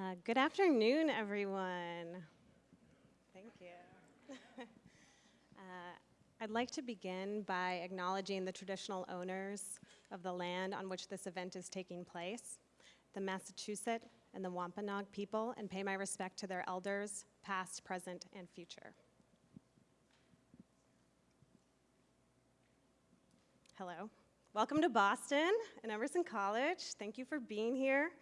Uh, good afternoon, everyone. Thank you. uh, I'd like to begin by acknowledging the traditional owners of the land on which this event is taking place, the Massachusetts and the Wampanoag people, and pay my respect to their elders, past, present, and future. Hello. Welcome to Boston and Emerson College. Thank you for being here.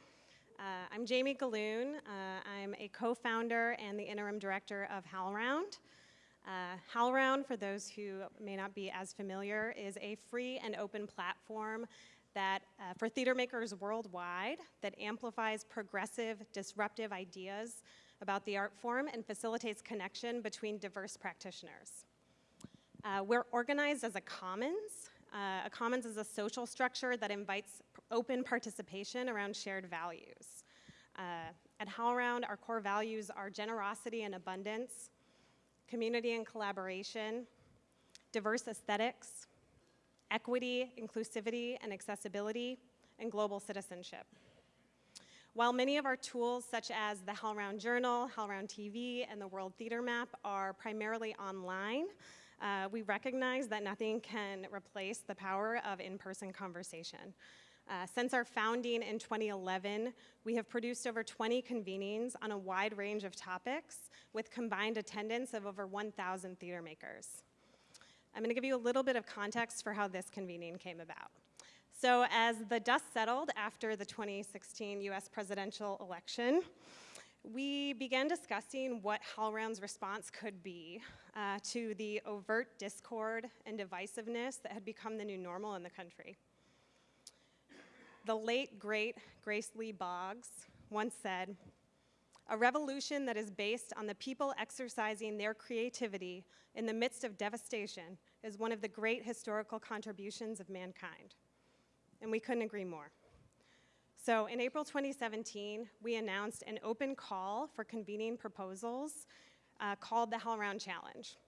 Uh, I'm Jamie Gahlon. Uh, I'm a co-founder and the interim director of HowlRound. Uh, HowlRound, for those who may not be as familiar, is a free and open platform that uh, for theater makers worldwide that amplifies progressive, disruptive ideas about the art form and facilitates connection between diverse practitioners. Uh, we're organized as a commons, uh, a commons is a social structure that invites open participation around shared values. Uh, at HowlRound, our core values are generosity and abundance, community and collaboration, diverse aesthetics, equity, inclusivity, and accessibility, and global citizenship. While many of our tools, such as the HowlRound Journal, HowlRound TV, and the World Theater Map are primarily online, uh, we recognize that nothing can replace the power of in-person conversation. Uh, since our founding in 2011, we have produced over 20 convenings on a wide range of topics with combined attendance of over 1,000 theater makers. I'm going to give you a little bit of context for how this convening came about. So as the dust settled after the 2016 US presidential election, we began discussing what HowlRound's response could be uh, to the overt discord and divisiveness that had become the new normal in the country. The late, great Grace Lee Boggs once said, a revolution that is based on the people exercising their creativity in the midst of devastation is one of the great historical contributions of mankind. And we couldn't agree more. So in April 2017, we announced an open call for convening proposals uh, called the HowlRound Challenge.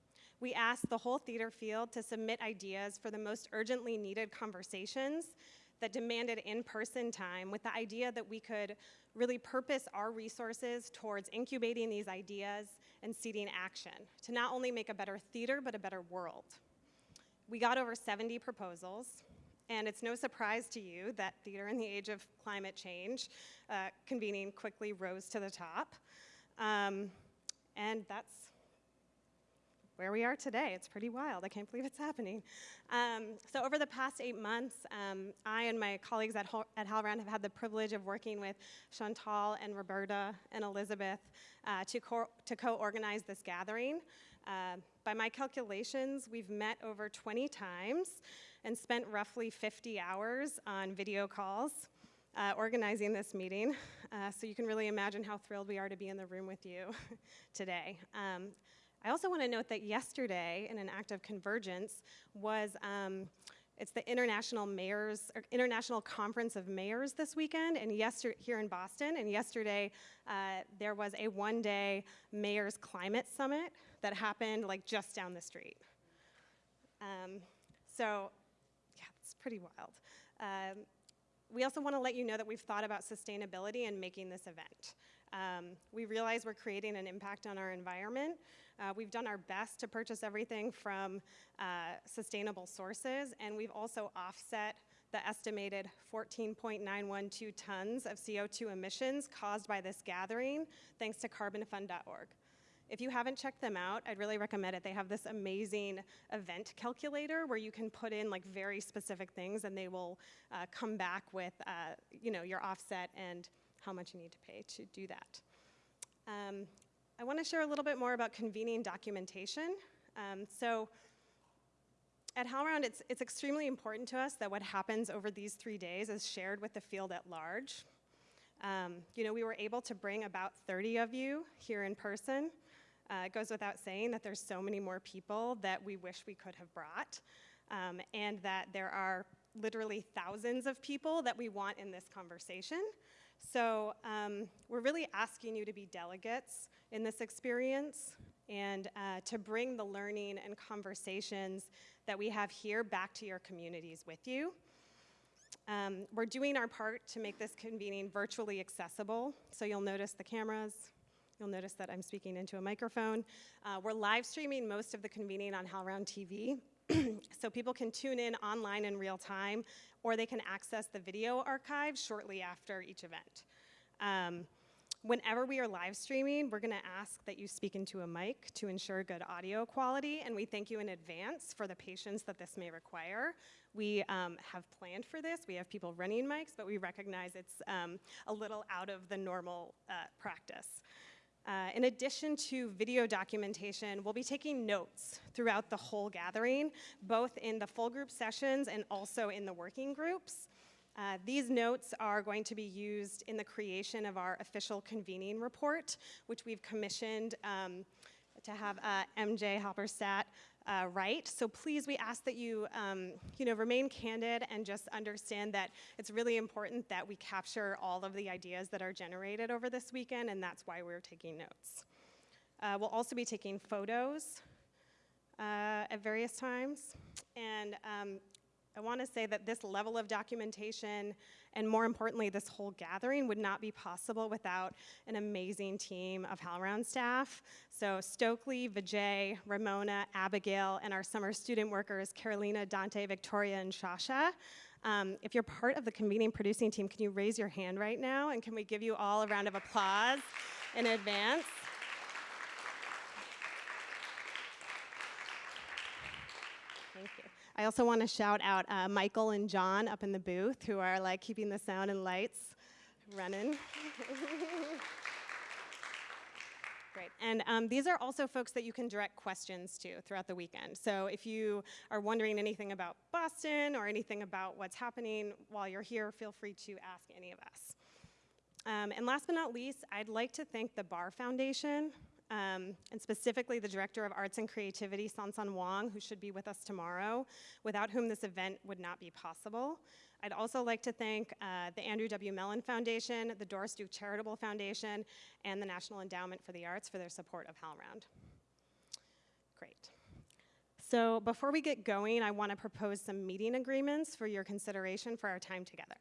We asked the whole theater field to submit ideas for the most urgently needed conversations that demanded in-person time with the idea that we could really purpose our resources towards incubating these ideas and seeding action to not only make a better theater, but a better world. We got over 70 proposals. And it's no surprise to you that theater in the age of climate change uh, convening quickly rose to the top. Um, and that's where we are today. It's pretty wild. I can't believe it's happening. Um, so over the past eight months, um, I and my colleagues at, Ho at HowlRound have had the privilege of working with Chantal and Roberta and Elizabeth uh, to co-organize co this gathering. Uh, by my calculations, we've met over 20 times and spent roughly 50 hours on video calls uh, organizing this meeting. Uh, so you can really imagine how thrilled we are to be in the room with you today. Um, I also want to note that yesterday, in an act of convergence, was um, it's the International Mayors, International Conference of Mayors this weekend, and yesterday here in Boston. And yesterday, uh, there was a one-day Mayors Climate Summit that happened like just down the street. Um, so yeah, it's pretty wild. Um, we also want to let you know that we've thought about sustainability and making this event. Um, we realize we're creating an impact on our environment. Uh, we've done our best to purchase everything from uh, sustainable sources, and we've also offset the estimated 14.912 tons of CO2 emissions caused by this gathering, thanks to carbonfund.org. If you haven't checked them out, I'd really recommend it. They have this amazing event calculator where you can put in like very specific things and they will uh, come back with uh, you know, your offset and how much you need to pay to do that. Um, I want to share a little bit more about convening documentation. Um, so at HowlRound, it's, it's extremely important to us that what happens over these three days is shared with the field at large. Um, you know, we were able to bring about 30 of you here in person. Uh, it goes without saying that there's so many more people that we wish we could have brought, um, and that there are literally thousands of people that we want in this conversation. So um, we're really asking you to be delegates in this experience and uh, to bring the learning and conversations that we have here back to your communities with you. Um, we're doing our part to make this convening virtually accessible. So you'll notice the cameras. You'll notice that I'm speaking into a microphone. Uh, we're live streaming most of the convening on HowlRound TV. so people can tune in online in real time, or they can access the video archive shortly after each event. Um, Whenever we are live streaming, we're going to ask that you speak into a mic to ensure good audio quality, and we thank you in advance for the patience that this may require. We um, have planned for this. We have people running mics, but we recognize it's um, a little out of the normal uh, practice. Uh, in addition to video documentation, we'll be taking notes throughout the whole gathering, both in the full group sessions and also in the working groups. Uh, these notes are going to be used in the creation of our official convening report, which we've commissioned um, to have uh, MJ Halberstadt uh, write. So please, we ask that you, um, you know, remain candid and just understand that it's really important that we capture all of the ideas that are generated over this weekend, and that's why we're taking notes. Uh, we'll also be taking photos uh, at various times, and um, I want to say that this level of documentation, and more importantly, this whole gathering would not be possible without an amazing team of HowlRound staff. So Stokely, Vijay, Ramona, Abigail, and our summer student workers, Carolina, Dante, Victoria, and Shasha. Um, if you're part of the convening producing team, can you raise your hand right now? And can we give you all a round of applause in advance? I also want to shout out uh, Michael and John up in the booth who are like keeping the sound and lights running. Great. And um, these are also folks that you can direct questions to throughout the weekend. So if you are wondering anything about Boston or anything about what's happening while you're here, feel free to ask any of us. Um, and last but not least, I'd like to thank the Barr Foundation um, and specifically the Director of Arts and Creativity, Sansan Wong, who should be with us tomorrow, without whom this event would not be possible. I'd also like to thank uh, the Andrew W. Mellon Foundation, the Doris Duke Charitable Foundation, and the National Endowment for the Arts for their support of HowlRound. Great. So before we get going, I want to propose some meeting agreements for your consideration for our time together.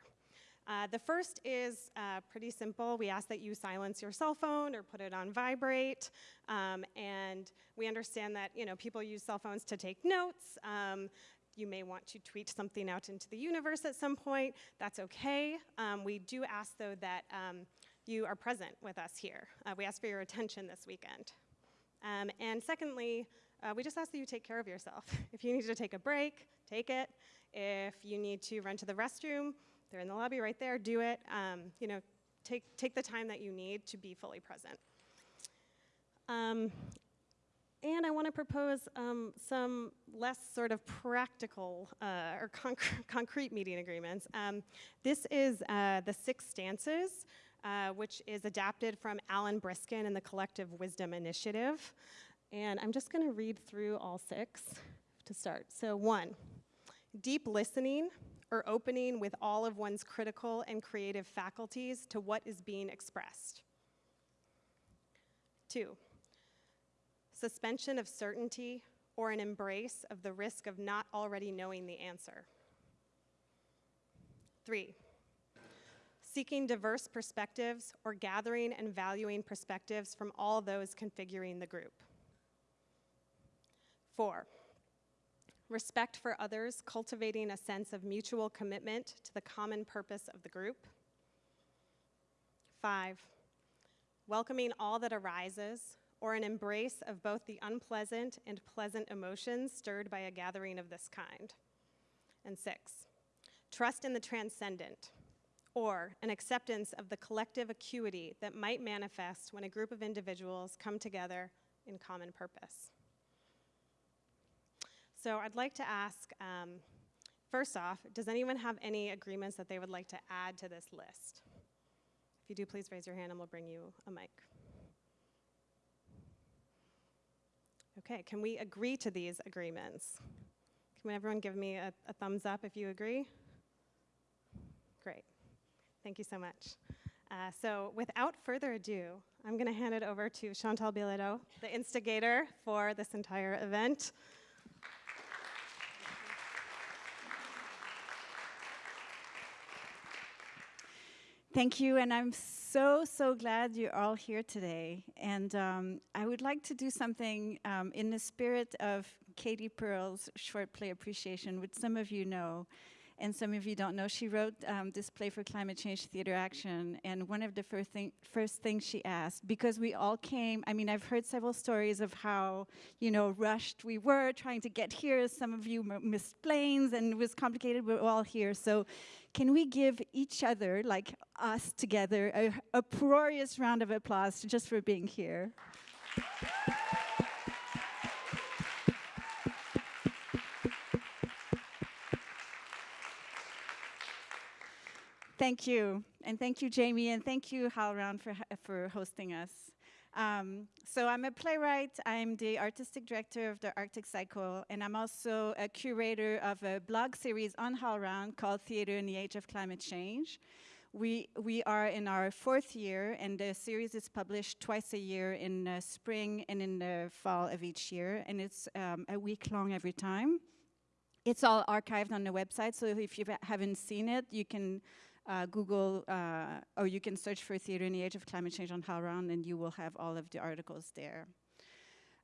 Uh, the first is uh, pretty simple. We ask that you silence your cell phone or put it on vibrate. Um, and we understand that you know people use cell phones to take notes. Um, you may want to tweet something out into the universe at some point. That's okay. Um, we do ask, though, that um, you are present with us here. Uh, we ask for your attention this weekend. Um, and secondly, uh, we just ask that you take care of yourself. if you need to take a break, take it. If you need to run to the restroom, they're in the lobby right there, do it. Um, you know, take, take the time that you need to be fully present. Um, and I want to propose um, some less sort of practical uh, or conc concrete meeting agreements. Um, this is uh, the six stances, uh, which is adapted from Alan Briskin and the Collective Wisdom Initiative. And I'm just going to read through all six to start. So one, deep listening or opening with all of one's critical and creative faculties to what is being expressed. Two, suspension of certainty or an embrace of the risk of not already knowing the answer. Three, seeking diverse perspectives or gathering and valuing perspectives from all those configuring the group. Four, respect for others, cultivating a sense of mutual commitment to the common purpose of the group. Five, welcoming all that arises, or an embrace of both the unpleasant and pleasant emotions stirred by a gathering of this kind. And six, trust in the transcendent, or an acceptance of the collective acuity that might manifest when a group of individuals come together in common purpose. So I'd like to ask, um, first off, does anyone have any agreements that they would like to add to this list? If you do, please raise your hand and we'll bring you a mic. Okay, can we agree to these agreements? Can everyone give me a, a thumbs up if you agree? Great. Thank you so much. Uh, so without further ado, I'm going to hand it over to Chantal Bilodeau, the instigator for this entire event. Thank you, and I'm so, so glad you're all here today. And um, I would like to do something um, in the spirit of Katie Pearl's short play appreciation, which some of you know and some of you don't know, she wrote um, this play for climate change theater action, and one of the first, thing, first things she asked, because we all came, I mean, I've heard several stories of how, you know, rushed we were trying to get here, some of you missed planes, and it was complicated, we're all here, so can we give each other, like us together, a uproarious round of applause just for being here? Thank you. And thank you, Jamie, and thank you, HowlRound, for, for hosting us. Um, so I'm a playwright, I'm the artistic director of the Arctic Cycle, and I'm also a curator of a blog series on HowlRound called Theater in the Age of Climate Change. We, we are in our fourth year, and the series is published twice a year in the spring and in the fall of each year, and it's um, a week long every time. It's all archived on the website, so if you haven't seen it, you can uh, Google, uh, or you can search for Theater in the Age of Climate Change on HowlRound and you will have all of the articles there.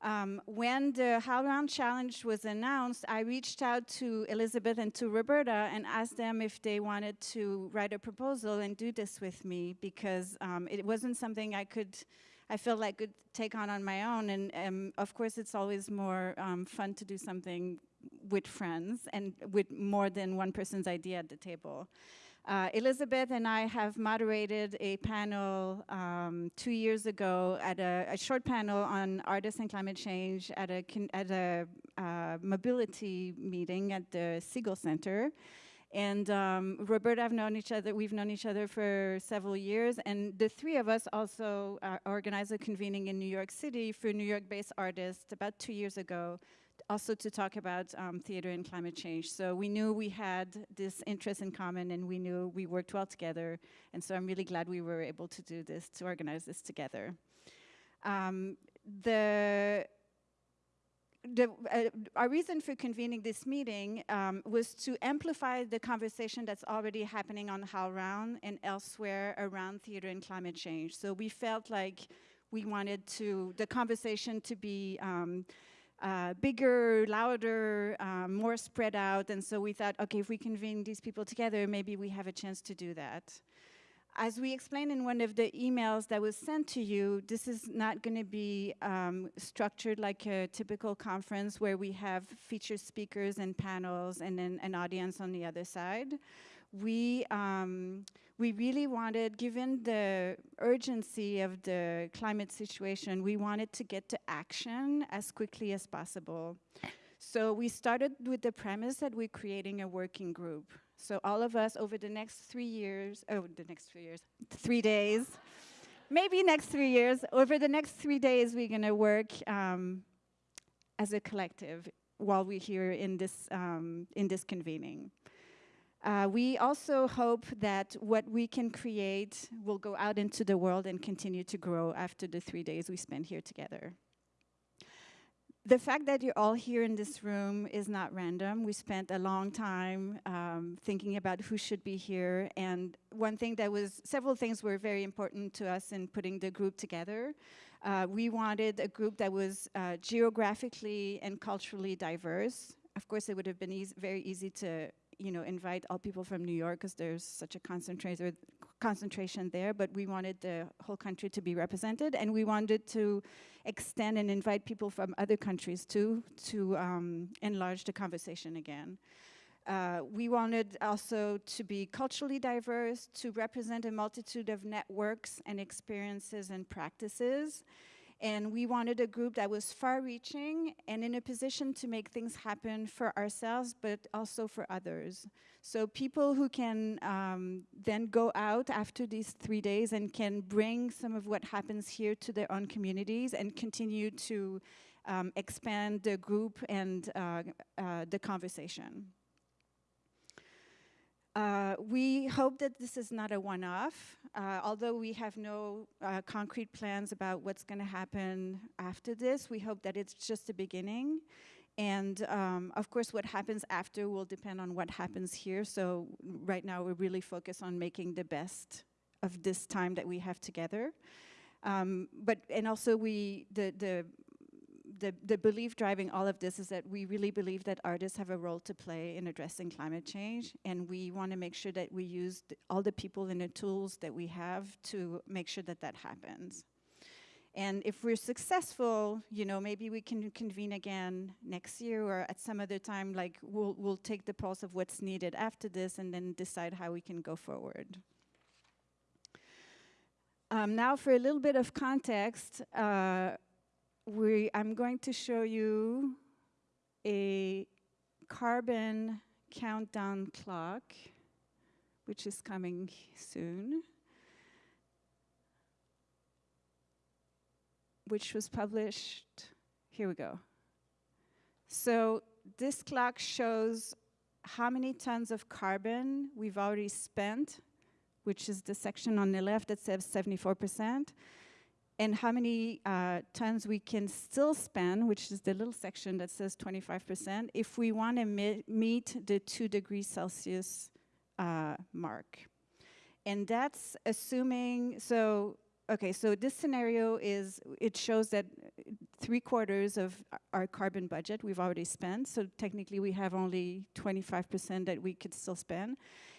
Um, when the HowlRound Challenge was announced, I reached out to Elizabeth and to Roberta and asked them if they wanted to write a proposal and do this with me because um, it wasn't something I could, I felt like could take on on my own. And um, of course, it's always more um, fun to do something with friends and with more than one person's idea at the table. Uh, Elizabeth and I have moderated a panel um, two years ago at a, a, short panel on artists and climate change at a, at a uh, mobility meeting at the Segal Center. And um, I've known each other, we've known each other for several years, and the three of us also uh, organized a convening in New York City for New York-based artists about two years ago also to talk about um, theater and climate change. So we knew we had this interest in common and we knew we worked well together. And so I'm really glad we were able to do this, to organize this together. Um, the the, uh, our reason for convening this meeting um, was to amplify the conversation that's already happening on HowlRound and elsewhere around theater and climate change. So we felt like we wanted to, the conversation to be um, uh, bigger, louder, um, more spread out. And so we thought, okay, if we convene these people together, maybe we have a chance to do that. As we explained in one of the emails that was sent to you, this is not going to be um, structured like a typical conference where we have featured speakers and panels and then an audience on the other side. We um, we really wanted, given the urgency of the climate situation, we wanted to get to action as quickly as possible. So we started with the premise that we're creating a working group. So all of us over the next three years, oh, the next three years, three days, maybe next three years, over the next three days, we're gonna work um, as a collective while we're here in this, um, in this convening. Uh, we also hope that what we can create will go out into the world and continue to grow after the three days we spend here together. The fact that you're all here in this room is not random. We spent a long time um, thinking about who should be here. And one thing that was, several things were very important to us in putting the group together. Uh, we wanted a group that was uh, geographically and culturally diverse. Of course, it would have been easy, very easy to you know, invite all people from New York because there's such a concentration there, but we wanted the whole country to be represented and we wanted to extend and invite people from other countries too to um, enlarge the conversation again. Uh, we wanted also to be culturally diverse, to represent a multitude of networks and experiences and practices, and we wanted a group that was far-reaching and in a position to make things happen for ourselves, but also for others. So people who can um, then go out after these three days and can bring some of what happens here to their own communities and continue to um, expand the group and uh, uh, the conversation. Uh, we hope that this is not a one-off, uh, although we have no uh, concrete plans about what's going to happen after this. We hope that it's just the beginning. And um, of course, what happens after will depend on what happens here. So right now, we're really focused on making the best of this time that we have together. Um, but and also we the the the, the belief driving all of this is that we really believe that artists have a role to play in addressing climate change, and we want to make sure that we use th- all the people and the tools that we have to make sure that that happens. And if we're successful, you know, maybe we can convene again next year or at some other time, like we'll, we'll take the pulse of what's needed after this and then decide how we can go forward. Um, now for a little bit of context, uh, we, I'm going to show you a carbon countdown clock, which is coming soon, which was published. Here we go. So this clock shows how many tons of carbon we've already spent, which is the section on the left that says 74% and how many uh, tons we can still spend, which is the little section that says 25%, if we want to meet the 2 degrees Celsius uh, mark. And that's assuming, so, okay, so this scenario is, it shows that three quarters of our carbon budget we've already spent, so technically we have only 25% that we could still spend.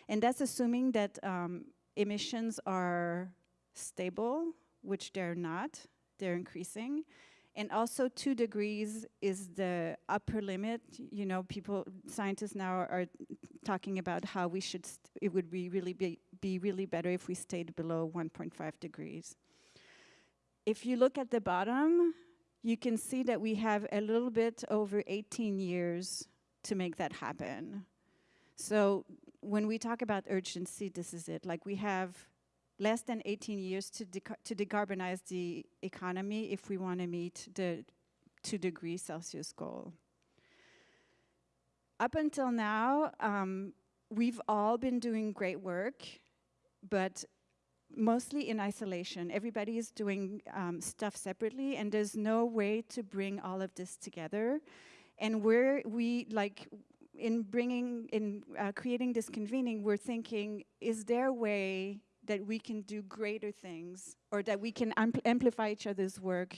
And that's assuming that um, emissions are stable which they're not, they're increasing. And also two degrees is the upper limit. You know, people, scientists now are, talking about how we should, it would be really be, be really better if we stayed below 1.5 degrees. If you look at the bottom, you can see that we have a little bit over 18 years to make that happen. So when we talk about urgency, this is it. Like we have less than 18 years to, to decarbonize the economy if we want to meet the 2 degrees Celsius goal. Up until now, um, we've all been doing great work, but mostly in isolation. Everybody is doing um, stuff separately, and there's no way to bring all of this together. And we're, we, like, in bringing, in uh, creating this convening, we're thinking, is there a way that we can do greater things or that we can ampl amplify each other's work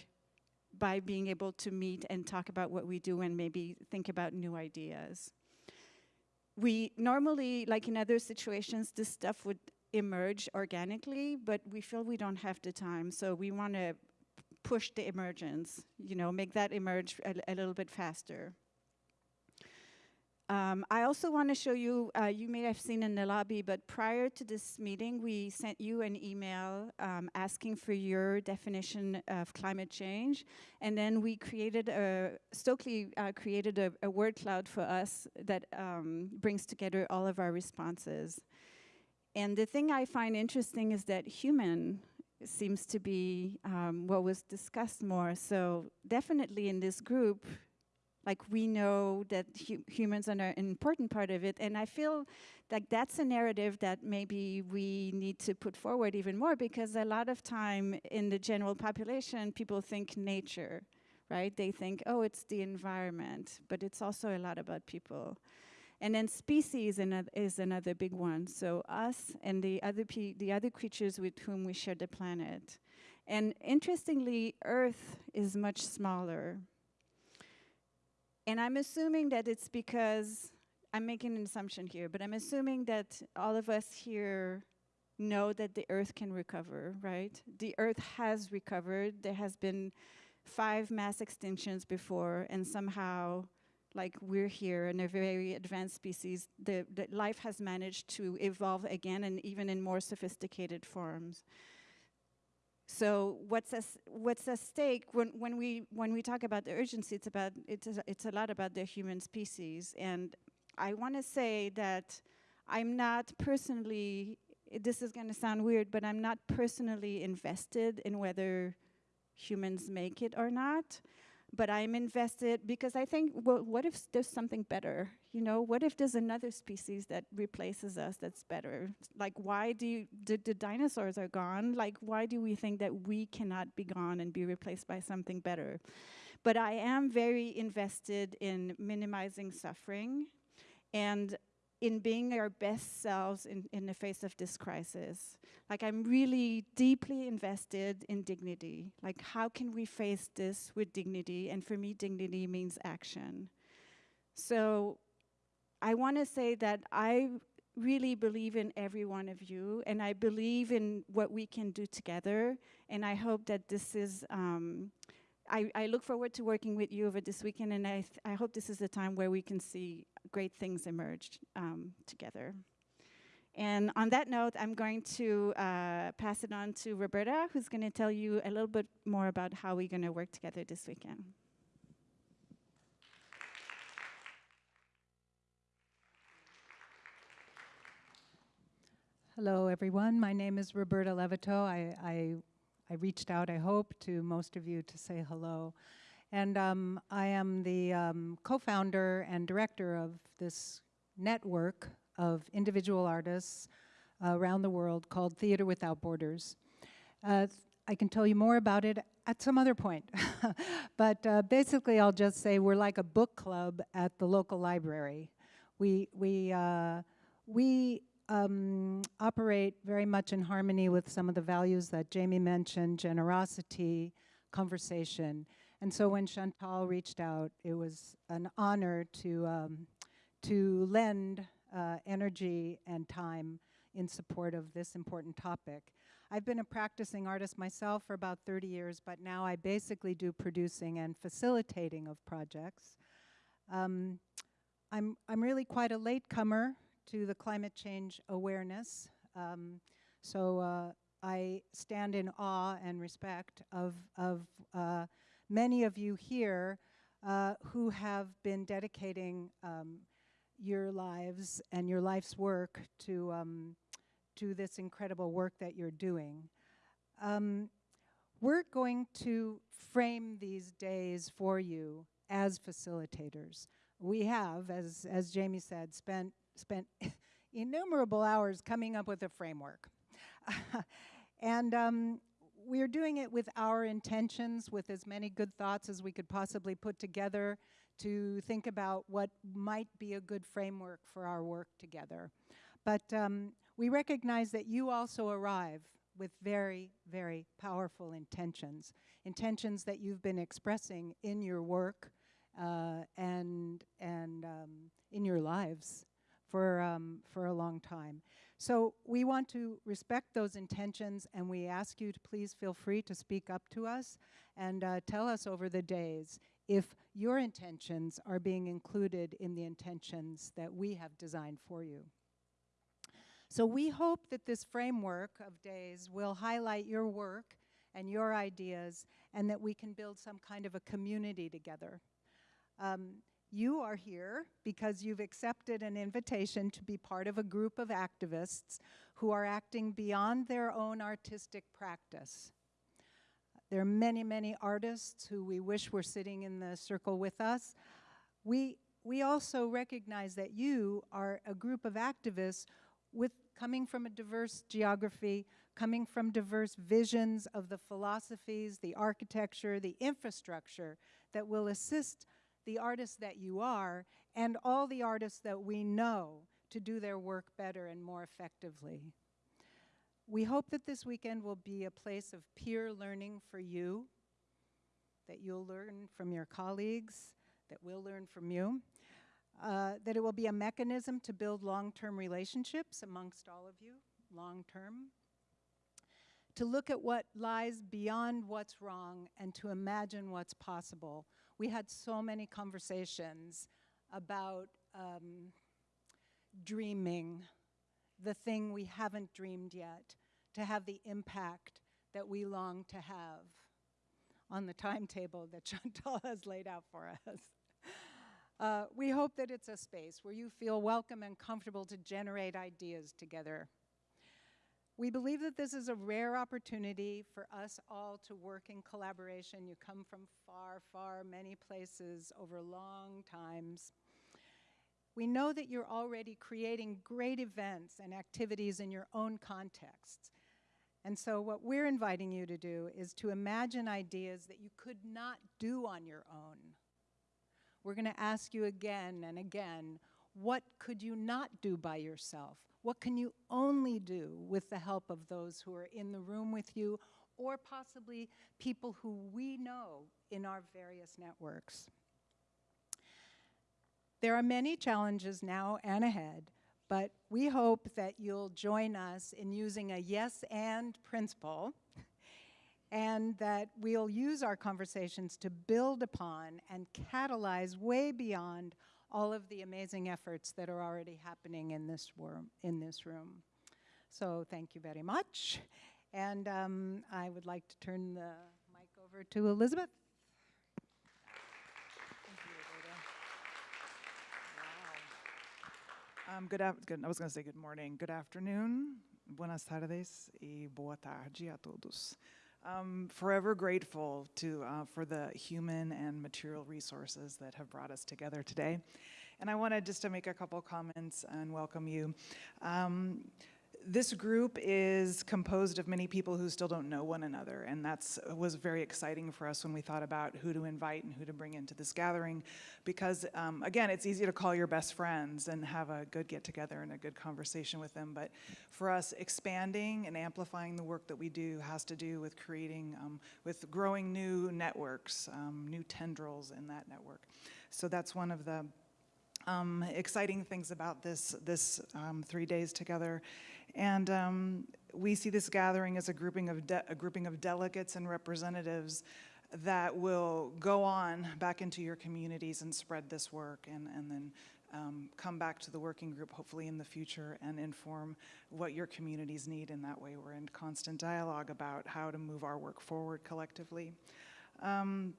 by being able to meet and talk about what we do and maybe think about new ideas. We normally, like in other situations, this stuff would emerge organically, but we feel we don't have the time, so we want to push the emergence, you know, make that emerge a, a little bit faster. Um, I also want to show you, uh, you may have seen in the lobby, but prior to this meeting, we sent you an email um, asking for your definition of climate change. And then we created a, Stokely uh, created a, a, word cloud for us that um, brings together all of our responses. And the thing I find interesting is that human seems to be um, what was discussed more. So definitely in this group, like we know that hu humans are an important part of it, and I feel like that's a narrative that maybe we need to put forward even more because a lot of time in the general population, people think nature, right? They think, oh, it's the environment, but it's also a lot about people. And then species is another big one. So us and the other the other creatures with whom we share the planet. And interestingly, Earth is much smaller. And I'm assuming that it's because, I'm making an assumption here, but I'm assuming that all of us here know that the earth can recover, right? The earth has recovered. There has been five mass extinctions before, and somehow, like we're here in a very advanced species, the, the life has managed to evolve again and even in more sophisticated forms. So what's at, what's at stake when, when we when we talk about the urgency? It's about it's a, it's a lot about the human species, and I want to say that I'm not personally. This is going to sound weird, but I'm not personally invested in whether humans make it or not but I'm invested because I think, well, what if there's something better? You know, what if there's another species that replaces us that's better? Like, why do you, the, the dinosaurs are gone? Like, why do we think that we cannot be gone and be replaced by something better? But I am very invested in minimizing suffering. And in being our best selves in, in the face of this crisis. Like, I'm really deeply invested in dignity. Like, how can we face this with dignity? And for me, dignity means action. So, I want to say that I really believe in every one of you, and I believe in what we can do together. And I hope that this is. Um, I, I, look forward to working with you over this weekend, and I, I hope this is a time where we can see great things emerge um, together. And on that note, I'm going to uh, pass it on to Roberta, who's going to tell you a little bit more about how we're going to work together this weekend. Hello, everyone. My name is Roberta Levitow. I, I, I, reached out, I hope, to most of you to say hello. And um, I am the um, co-founder and director of this network of individual artists around the world called Theater Without Borders. Uh, I can tell you more about it at some other point. but uh, basically, I'll just say we're like a book club at the local library. We, we, uh, we um, operate very much in harmony with some of the values that Jamie mentioned, generosity, conversation. And so when Chantal reached out, it was an honor to, um, to lend uh, energy and time in support of this important topic. I've been a practicing artist myself for about 30 years, but now I basically do producing and facilitating of projects. Um, I'm, I'm really quite a latecomer to the climate change awareness. Um, so uh, I stand in awe and respect of, of uh, many of you here uh, who have been dedicating um, your lives and your life's work to, um, to this incredible work that you're doing. Um, we're going to frame these days for you as facilitators. We have, as, as Jamie said, spent spent innumerable hours coming up with a framework. and um, we're doing it with our intentions, with as many good thoughts as we could possibly put together to think about what might be a good framework for our work together. But um, we recognize that you also arrive with very, very powerful intentions, intentions that you've been expressing in your work uh, and, and um, in your lives for, um, for a long time. So we want to respect those intentions and we ask you to please feel free to speak up to us and uh, tell us over the days if your intentions are being included in the intentions that we have designed for you. So we hope that this framework of days will highlight your work and your ideas and that we can build some kind of a community together. Um, you are here because you've accepted an invitation to be part of a group of activists who are acting beyond their own artistic practice. There are many, many artists who we wish were sitting in the circle with us. We, we also recognize that you are a group of activists with coming from a diverse geography, coming from diverse visions of the philosophies, the architecture, the infrastructure that will assist the artists that you are, and all the artists that we know to do their work better and more effectively. We hope that this weekend will be a place of peer learning for you, that you'll learn from your colleagues, that we'll learn from you, uh, that it will be a mechanism to build long-term relationships amongst all of you, long-term, to look at what lies beyond what's wrong and to imagine what's possible we had so many conversations about um, dreaming, the thing we haven't dreamed yet, to have the impact that we long to have on the timetable that Chantal has laid out for us. Uh, we hope that it's a space where you feel welcome and comfortable to generate ideas together we believe that this is a rare opportunity for us all to work in collaboration. You come from far, far many places over long times. We know that you're already creating great events and activities in your own contexts. And so what we're inviting you to do is to imagine ideas that you could not do on your own. We're going to ask you again and again, What could you not do by yourself? What can you only do with the help of those who are in the room with you or possibly people who we know in our various networks? There are many challenges now and ahead, but we hope that you'll join us in using a yes and principle and that we'll use our conversations to build upon and catalyze way beyond all of the amazing efforts that are already happening in this, in this room. So thank you very much. And um, I would like to turn the mic over to Elizabeth. Um, good, good, I was going to say good morning. Good afternoon. Buenas tardes y boa tarde a todos. Um, forever grateful to uh, for the human and material resources that have brought us together today. And I wanted just to make a couple comments and welcome you. Um, this group is composed of many people who still don't know one another, and that's was very exciting for us when we thought about who to invite and who to bring into this gathering, because um, again, it's easy to call your best friends and have a good get together and a good conversation with them, but for us, expanding and amplifying the work that we do has to do with creating, um, with growing new networks, um, new tendrils in that network. So that's one of the um, exciting things about this, this um, three days together. And um, we see this gathering as a grouping, of a grouping of delegates and representatives that will go on back into your communities and spread this work and, and then um, come back to the working group hopefully in the future and inform what your communities need in that way. We're in constant dialogue about how to move our work forward collectively. Um,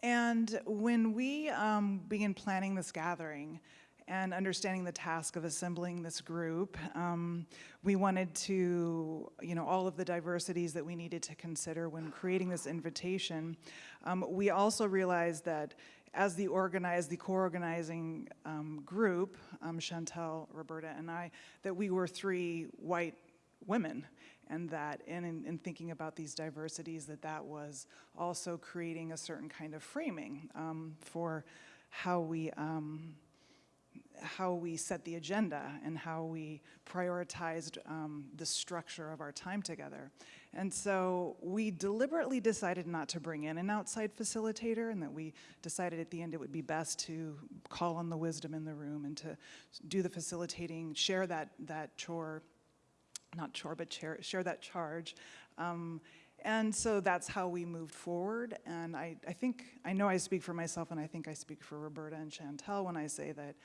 and when we um, planning this gathering and understanding the task of assembling this group, um, we wanted to, you know, all of the diversities that we needed to consider when creating this invitation. Um, we also realized that as the organized, the co-organizing um, group, um, Chantal, Roberta, and I, that we were three white women and that in, in, in, thinking about these diversities that that was also creating a certain kind of framing um, for how we um, how we set the agenda and how we prioritized um, the structure of our time together. And so we deliberately decided not to bring in an outside facilitator and that we decided at the end it would be best to call on the wisdom in the room and to do the facilitating, share that, that chore not chore, but share, share that charge. Um, and so that's how we moved forward. And I, I think, I know I speak for myself and I think I speak for Roberta and Chantal when I say that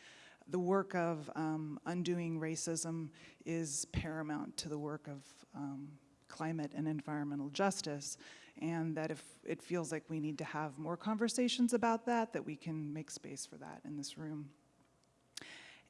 the work of um, undoing racism is paramount to the work of um, climate and environmental justice. And that if it feels like we need to have more conversations about that, that we can make space for that in this room.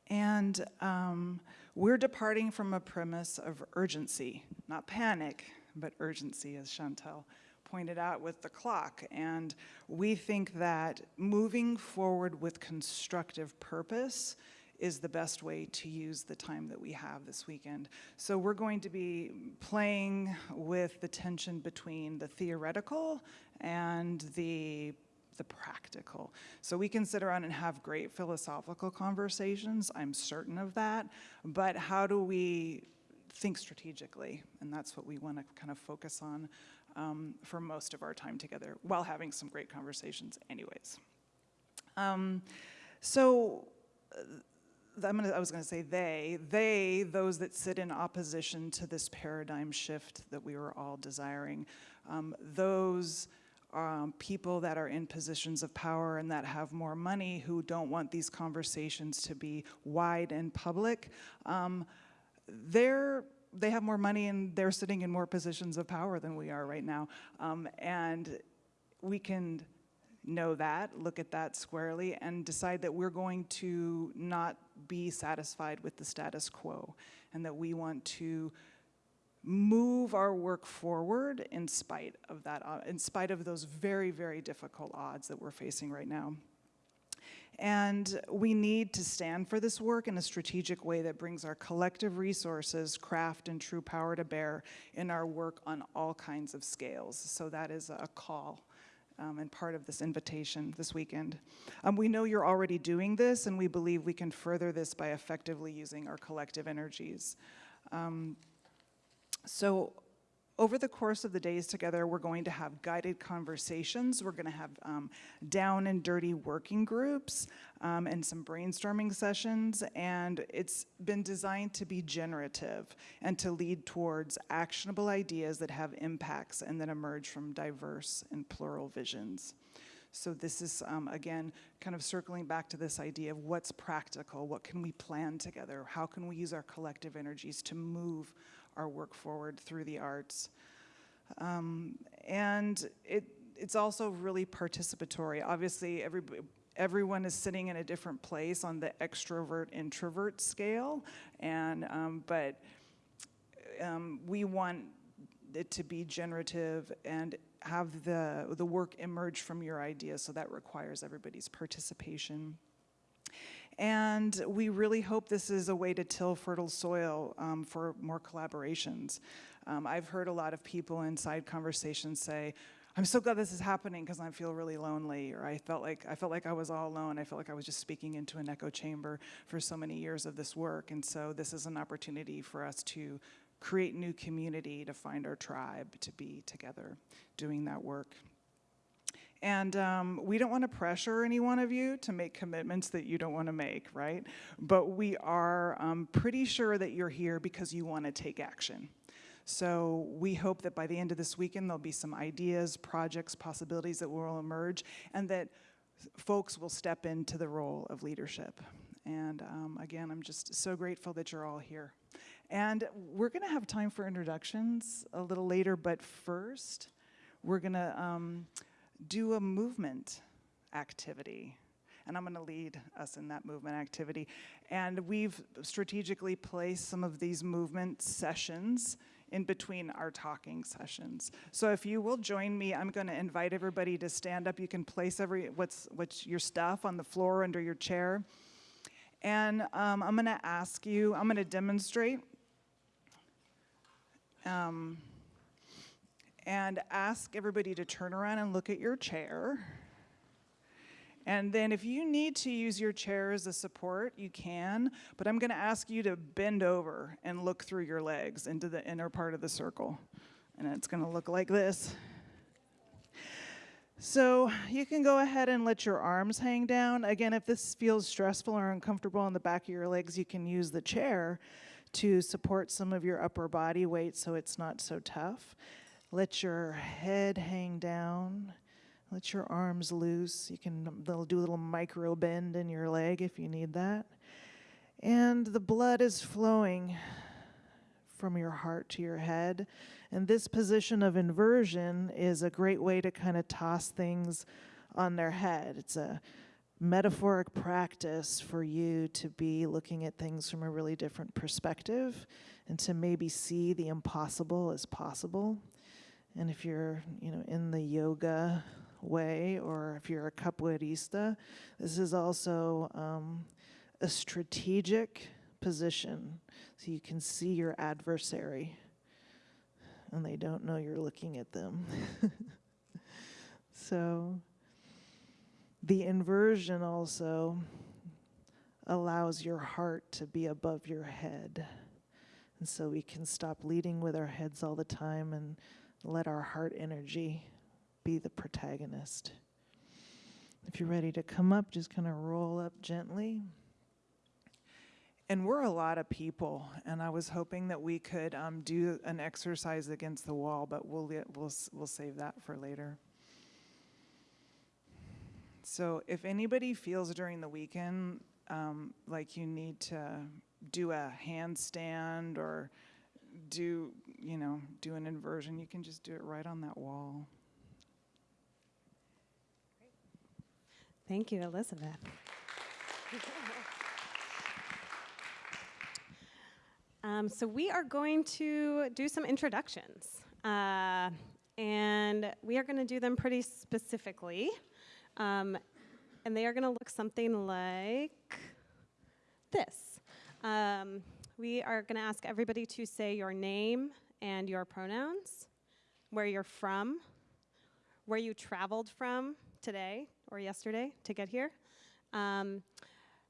And um, we're departing from a premise of urgency, not panic, but urgency, as Chantal pointed out with the clock. And we think that moving forward with constructive purpose is the best way to use the time that we have this weekend. So we're going to be playing with the tension between the theoretical and the the practical. So we can sit around and have great philosophical conversations, I'm certain of that, but how do we think strategically? And that's what we want to kind of focus on um, for most of our time together while having some great conversations anyways. Um, so uh, Gonna, i was going to say they, they, those that sit in opposition to this paradigm shift that we were all desiring, um, those um, people that are in positions of power and that have more money who don't want these conversations to be wide and public, um, they're they have more money and they're sitting in more positions of power than we are right now. Um, and we can know that, look at that squarely, and decide that we're going to not be satisfied with the status quo and that we want to move our work forward in spite of that, uh, in spite of those very, very difficult odds that we're facing right now. And we need to stand for this work in a strategic way that brings our collective resources, craft, and true power to bear in our work on all kinds of scales. So that is a call um, and part of this invitation this weekend. Um, we know you're already doing this, and we believe we can further this by effectively using our collective energies. Um, so, over the course of the days together, we're going to have guided conversations. We're going to have um, down and dirty working groups um, and some brainstorming sessions. And it's been designed to be generative and to lead towards actionable ideas that have impacts and that emerge from diverse and plural visions. So this is, um, again, kind of circling back to this idea of what's practical, what can we plan together, how can we use our collective energies to move our work forward through the arts. Um, and it, it's also really participatory. Obviously, every, everyone is sitting in a different place on the extrovert introvert scale, and um, but um, we want it to be generative and have the the work emerge from your ideas. So that requires everybody's participation. And we really hope this is a way to till fertile soil um, for more collaborations. Um, I've heard a lot of people inside conversations say, I'm so glad this is happening because I feel really lonely, or I felt like I felt like I was all alone. I felt like I was just speaking into an echo chamber for so many years of this work, and so this is an opportunity for us to create new community, to find our tribe, to be together doing that work. And um, we don't want to pressure any one of you to make commitments that you don't want to make, right? But we are um, pretty sure that you're here because you want to take action. So we hope that by the end of this weekend, there'll be some ideas, projects, possibilities that will emerge, and that folks will step into the role of leadership. And um, again, I'm just so grateful that you're all here. And we're going to have time for introductions a little later, but first, we're going to um, do a movement activity. And I'm going to lead us in that movement activity. And we've strategically placed some of these movement sessions in between our talking sessions. So if you will join me, I'm going to invite everybody to stand up. You can place every what's what's your stuff on the floor under your chair. And um, I'm going to ask you, I'm going to demonstrate. Um, and ask everybody to turn around and look at your chair. And then if you need to use your chair as a support, you can, but I'm gonna ask you to bend over and look through your legs into the inner part of the circle. And it's gonna look like this. So you can go ahead and let your arms hang down. Again, if this feels stressful or uncomfortable on the back of your legs, you can use the chair to support some of your upper body weight so it's not so tough. Let your head hang down. Let your arms loose. You can they'll do a little micro bend in your leg if you need that. And the blood is flowing from your heart to your head. And this position of inversion is a great way to kind of toss things on their head. It's a metaphoric practice for you to be looking at things from a really different perspective and to maybe see the impossible as possible. And if you're, you know, in the yoga way, or if you're a capoeirista, this is also um, a strategic position, so you can see your adversary, and they don't know you're looking at them. so, the inversion also allows your heart to be above your head. And so we can stop leading with our heads all the time and let our heart energy be the protagonist. If you're ready to come up, just kind of roll up gently. And we're a lot of people, and I was hoping that we could um, do an exercise against the wall, but we'll we'll we'll save that for later. So, if anybody feels during the weekend um, like you need to do a handstand or do, you know, do an inversion, you can just do it right on that wall. Thank you, Elizabeth. um, so we are going to do some introductions. Uh, and we are going to do them pretty specifically. Um, and they are going to look something like this. Um, we are going to ask everybody to say your name and your pronouns, where you're from, where you traveled from today or yesterday to get here. Um,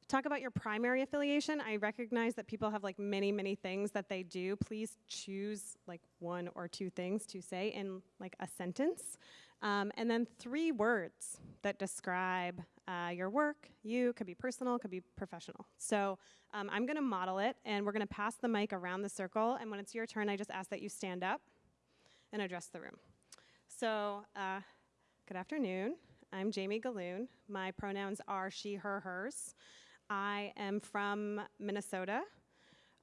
talk about your primary affiliation. I recognize that people have like many, many things that they do. Please choose like one or two things to say in like a sentence. Um, and then three words that describe uh, your work. You could be personal, could be professional. So um, I'm going to model it, and we're going to pass the mic around the circle. And when it's your turn, I just ask that you stand up and address the room. So, uh, good afternoon. I'm Jamie Gahlon. My pronouns are she, her, hers. I am from Minnesota.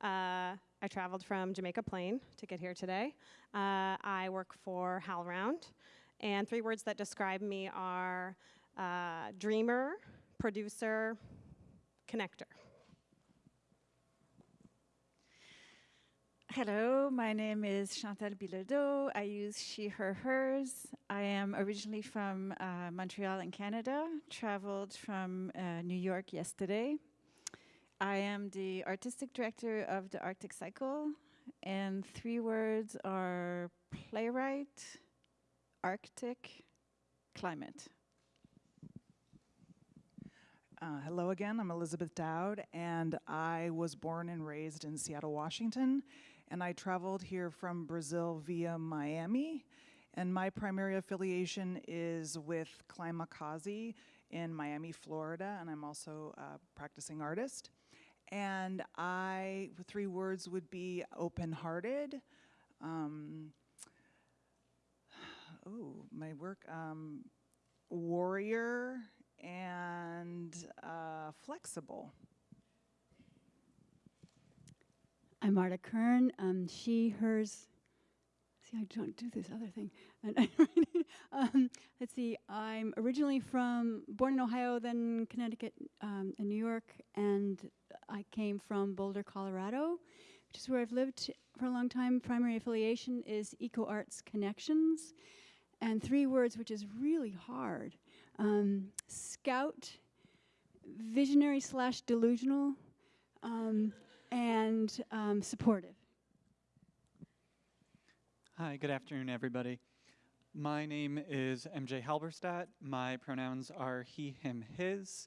Uh, I traveled from Jamaica Plain to get here today. Uh, I work for HowlRound. And three words that describe me are uh, dreamer, producer, connector. Hello, my name is Chantal Bilodeau. I use she, her, hers. I am originally from uh, Montreal in Canada, traveled from uh, New York yesterday. I am the artistic director of the Arctic Cycle, and three words are playwright, Arctic, climate. Uh, hello again, I'm Elizabeth Doud, and I was born and raised in Seattle, Washington, and I traveled here from Brazil via Miami. And my primary affiliation is with Climakaze in Miami, Florida, and I'm also a practicing artist. And I, three words would be open-hearted. Um, oh, my work, um, warrior and uh, flexible. I'm Marda Kirn. Um, she, hers. See, I don't do this other thing. Um, let's see. I'm originally from, born in Ohio, then Connecticut um, and New York, and I came from Boulder, Colorado, which is where I've lived for a long time. Primary affiliation is Eco Arts Connections, and three words, which is really hard: um, scout, visionary slash delusional. Um, and um, supportive. Hi, good afternoon, everybody. My name is MJ Halberstadt. My pronouns are he, him, his.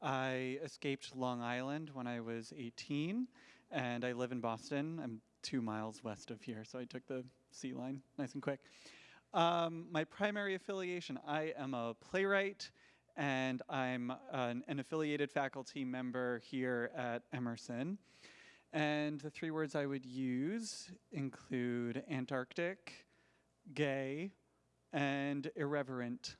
I escaped Long Island when I was 18, and I live in Boston. I'm two miles west of here, so I took the C line nice and quick. Um, my primary affiliation I am a playwright, and I'm an, an affiliated faculty member here at Emerson. And the three words I would use include Antarctic, gay, and irreverent.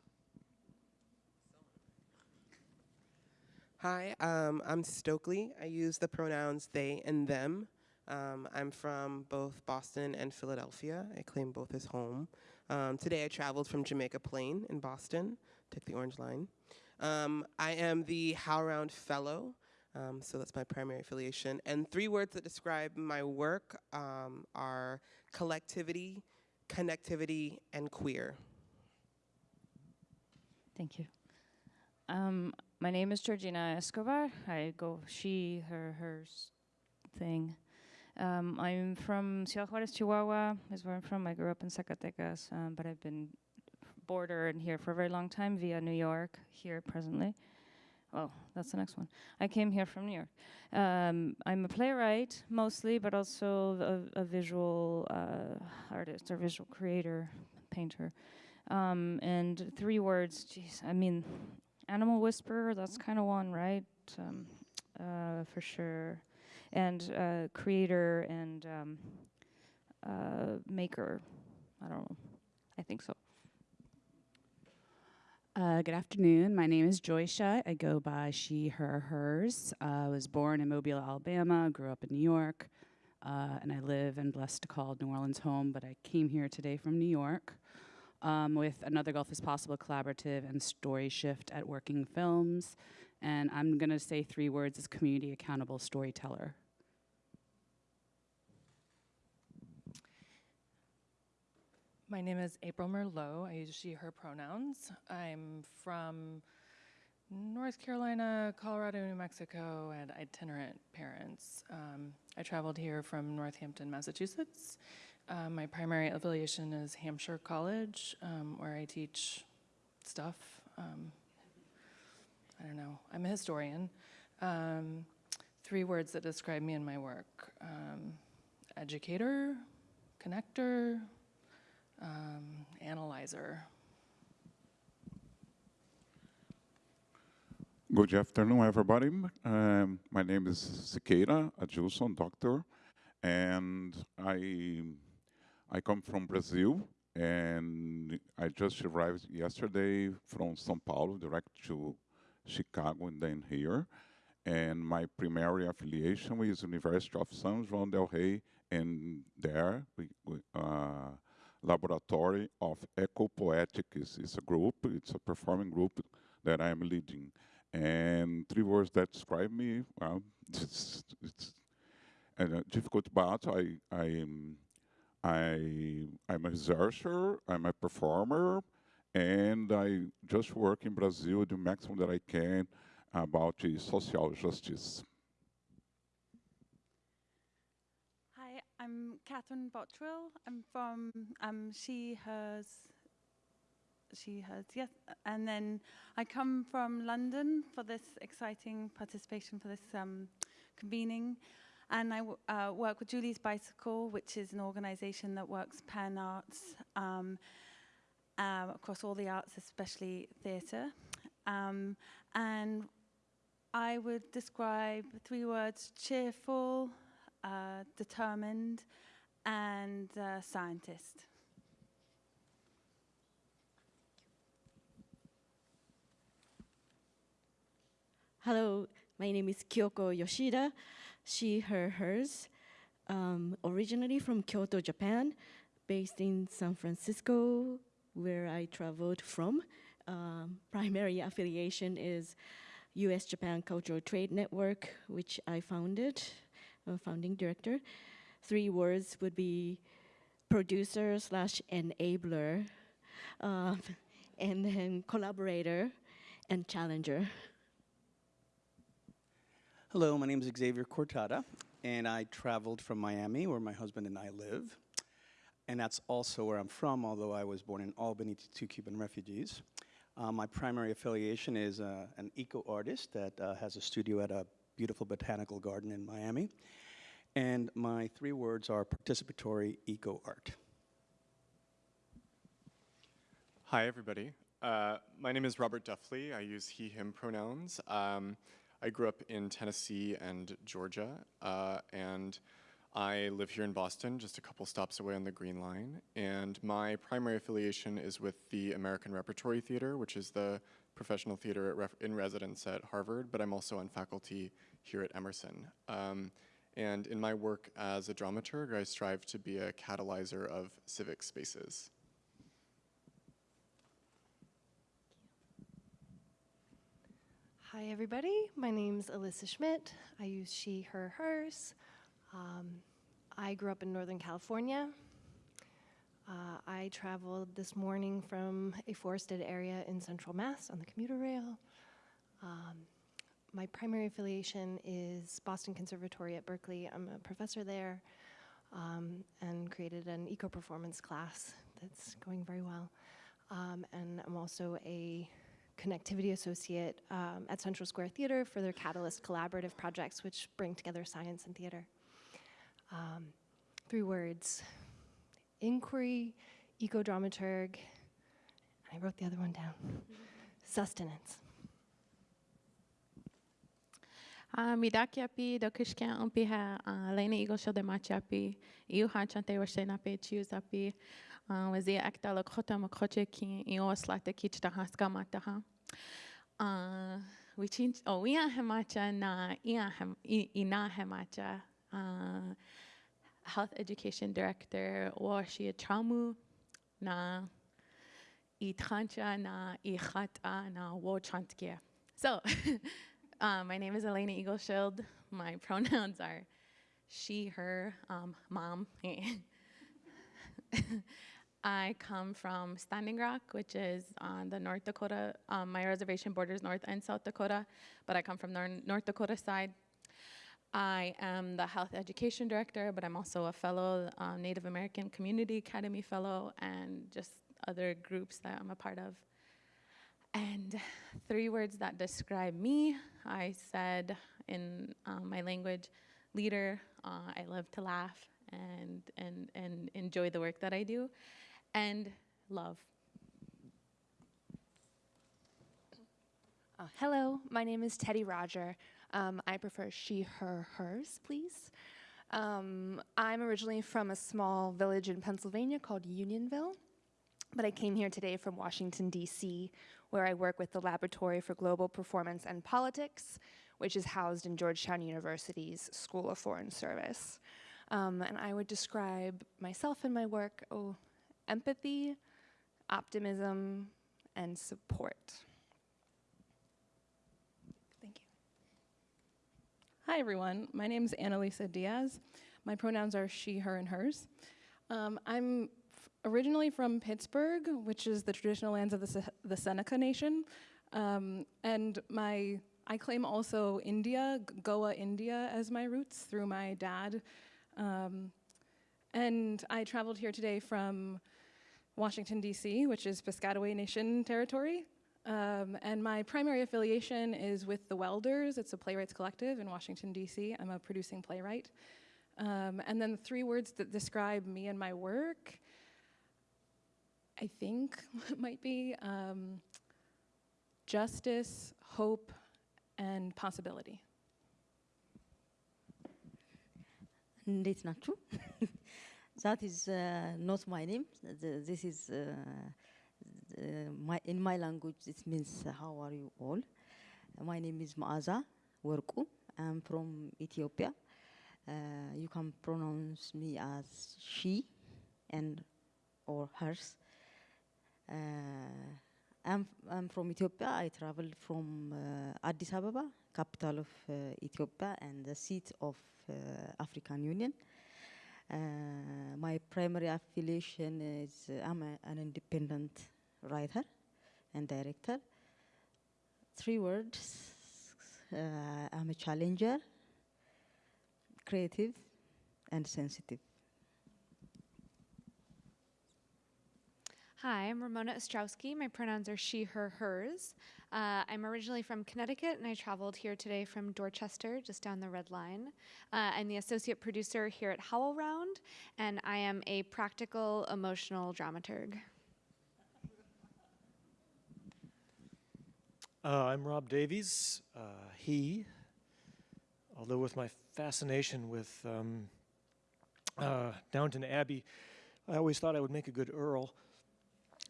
Hi, um, I'm Stokely. I use the pronouns they and them. Um, I'm from both Boston and Philadelphia. I claim both as home. Um, today I traveled from Jamaica Plain in Boston, took the Orange Line. Um, I am the HowlRound Fellow, um, so that's my primary affiliation. And three words that describe my work um, are collectivity, connectivity, and queer. Thank you. Um, my name is Georgina Escobar. I go she, her, hers thing. Um, I'm from Ciudad Juarez, Chihuahua, is where I'm from. I grew up in Zacatecas, um, but I've been border and here for a very long time via New York, here presently. Oh, that's the next one. I came here from New York. Um, I'm a playwright mostly, but also a, a visual uh, artist or visual creator, painter. Um, and three words, geez, I mean, animal whisperer, that's kind of one, right? Um, uh, for sure. And uh, creator and um, uh, maker. I don't know. I think so. Uh, good afternoon. My name is Joysha. I go by she, her, hers. Uh, I was born in Mobile, Alabama, grew up in New York, uh, and I live and blessed to call New Orleans home, but I came here today from New York um, with Another Gulf is Possible collaborative and Story Shift at Working Films. And I'm going to say three words as community accountable storyteller. My name is April Merleaux. I use she, her pronouns. I'm from North Carolina, Colorado, New Mexico, and itinerant parents. Um, I traveled here from Northampton, Massachusetts, Uh, my primary affiliation is Hampshire College, um, where I teach stuff. Um, I don't know. I'm a historian. Um, three words that describe me and my work um, educator, connector, um, analyzer. Good afternoon, everybody. Um, my name is Siqueira Adilson, doctor, and I I come from Brazil, and I just arrived yesterday from São Paulo, direct to Chicago, and then here. And my primary affiliation is University of San João del Rei, and there we, we uh, Laboratory of Ecopoetics is a group. It's a performing group that I am leading. And three words that describe me, well, it's, it's a difficult but I, I, am, I, I'm a researcher, I'm a performer, and I just work in Brazil the maximum that I can about the social justice. Hi, I'm Catherine Bottrill. I'm from um, She, Hers, She, Hers, yes. And then I come from London for this exciting participation for this um, convening. And I uh, work with Julie's Bicycle, which is an organization that works pan arts um, um, across all the arts, especially theatre. Um, and I would describe three words cheerful, uh, determined, and uh, scientist. Hello, my name is Kyoko Yoshida, she, her, hers. Um, originally from Kyoto, Japan, based in San Francisco, where I traveled from. Um, primary affiliation is US Japan Cultural Trade Network, which I founded, founding director. Three words would be producer slash enabler, um, and then collaborator and challenger. Hello, my name is Xavier Cortada, and I traveled from Miami, where my husband and I live. And that's also where I'm from, although I was born in Albany to two Cuban refugees. Uh, my primary affiliation is uh, an eco artist that uh, has a studio at a beautiful botanical garden in Miami. And my three words are participatory eco art. Hi, everybody. Uh, my name is Robert Duffley. I use he, him pronouns. Um, I grew up in Tennessee and Georgia, uh, and I live here in Boston, just a couple stops away on the Green Line. And my primary affiliation is with the American Repertory Theater, which is the professional theater in residence at Harvard, but I'm also on faculty here at Emerson. Um, and in my work as a dramaturg, I strive to be a catalyzer of civic spaces. Hi, everybody. My name's Alyssa Schmidt. I use she, her, hers. Um, I grew up in Northern California. Uh, I traveled this morning from a forested area in central Mass on the commuter rail. Um, my primary affiliation is Boston Conservatory at Berklee. I'm a professor there um, and created an eco performance class that's going very well. Um, and I'm also a connectivity associate um, at Central Square Theater for their Catalyst collaborative projects, which bring together science and theater. Um, three words inquiry, ecodramaturg, and I wrote the other one down, sustenance. midaki api dokushkan umpi ha lene igosho de machi api iu akta washen api chius api וזה אקטה לקחות המקחות שכאילו אסלטה קיצ'תה הסכמתה. וצ'ינץ' או health education director, Washi Tramu, na Itrancha, na Ichata, na Wochantkia. So, uh, my name is Elena Eagleshield. My pronouns are she, her, um, mom. I come from Standing Rock, which is on the North Dakota. Um, my reservation borders North and South Dakota, but I come from the North Dakota side. I am the health education director, but I'm also a fellow uh, Native American Community Academy fellow and just other groups that I'm a part of. And three words that describe me I said in um, my language leader, uh, I love to laugh and, and, and enjoy the work that I do, and love. Uh, hello, my name is Teddy Roger. Um, I prefer she, her, hers, please. Um, I'm originally from a small village in Pennsylvania called Unionville, but I came here today from Washington, D.C., where I work with the Laboratory for Global Performance and Politics, which is housed in Georgetown University's School of Foreign Service. Um, and I would describe myself and my work, oh, empathy, optimism, and support. Hi, everyone. My name is Annalisa Dias. My pronouns are she, her, and hers. Um, I'm originally from Pittsburgh, which is the traditional lands of the, Se the Seneca Nation. Um, and my, I claim also India, Goa, India, as my roots through my dad. Um, and I traveled here today from Washington, D.C., which is Piscataway Nation territory. Um, and my primary affiliation is with The Welders. It's a playwrights collective in Washington, D.C. I'm a producing playwright. Um, and then three words that describe me and my work, I think might be um, justice, hope, and possibility. It's not true. that is uh, not my name. This is uh, my, in my language, it means uh, how are you all? My name is Maaza Werku. I'm from Ethiopia. Uh, you can pronounce me as she and or hers. Uh, I'm, I'm from Ethiopia. I traveled from uh, Addis Ababa, capital of uh, Ethiopia and the seat of uh, African Union. My primary affiliation is I'm a, an independent writer and director. Three words uh, I'm a challenger, creative, and sensitive. Hi, I'm Ramona Ostrowski. My pronouns are she, her, hers. Uh, I'm originally from Connecticut and I traveled here today from Dorchester, just down the red line. Uh, I'm the associate producer here at Howl Round, and I am a practical emotional dramaturg. Uh, I'm Rob Davies. Uh, he, although with my fascination with um, uh, Downton Abbey, I always thought I would make a good Earl.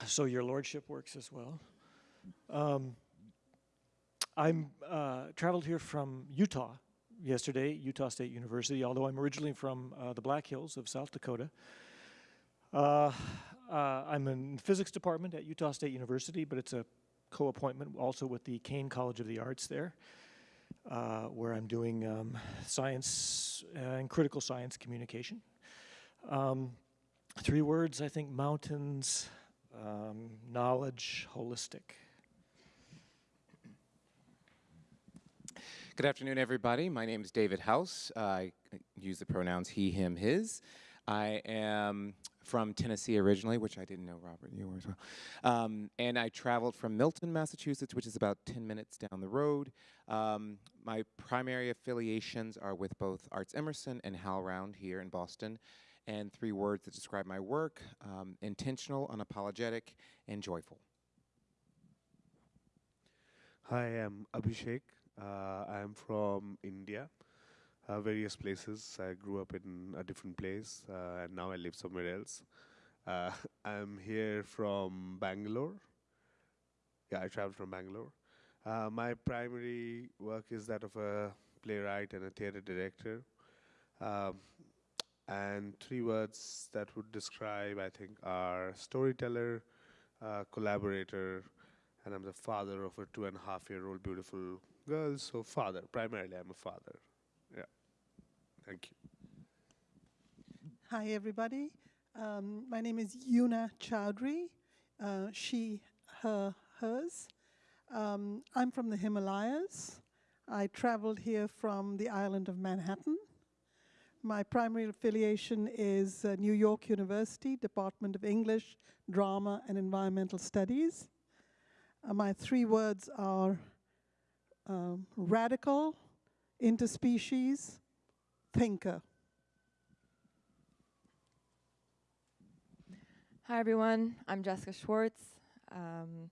So your lordship works as well. Um, I'm uh, traveled here from Utah yesterday, Utah State University, although I'm originally from uh, the Black Hills of South Dakota. Uh, I'm in the physics department at Utah State University, but it's a co-appointment also with the Caine College of the Arts there, uh, where I'm doing um, science and critical science communication. Um, three words, I think mountains, um, knowledge, holistic. Good afternoon, everybody. My name is David House. Uh, I use the pronouns he, him, his. I am from Tennessee originally, which I didn't know, Robert, you were as well. Um, and I traveled from Milton, Massachusetts, which is about 10 minutes down the road. Um, my primary affiliations are with both Arts Emerson and HowlRound here in Boston. And three words that describe my work um, intentional, unapologetic, and joyful. Hi, I'm Abhishek. Uh, I'm from India, uh, various places. I grew up in a different place, uh, and now I live somewhere else. Uh, I'm here from Bangalore. Yeah, I traveled from Bangalore. Uh, my primary work is that of a playwright and a theater director. Um, and three words that would describe, I think, are storyteller, uh, collaborator, and I'm the father of a two and a half year old beautiful girl. So, father, primarily, I'm a father. Thank you. Hi, everybody. Um, my name is Una Chaudhuri, uh, she, her, hers. Um, I'm from the Himalayas. I traveled here from the island of Manhattan. My primary affiliation is uh, New York University, Department of English, Drama, and Environmental Studies. Uh, my three words are um, radical, interspecies, thinker. Hi, everyone. I'm Jessica Schwartz. Um,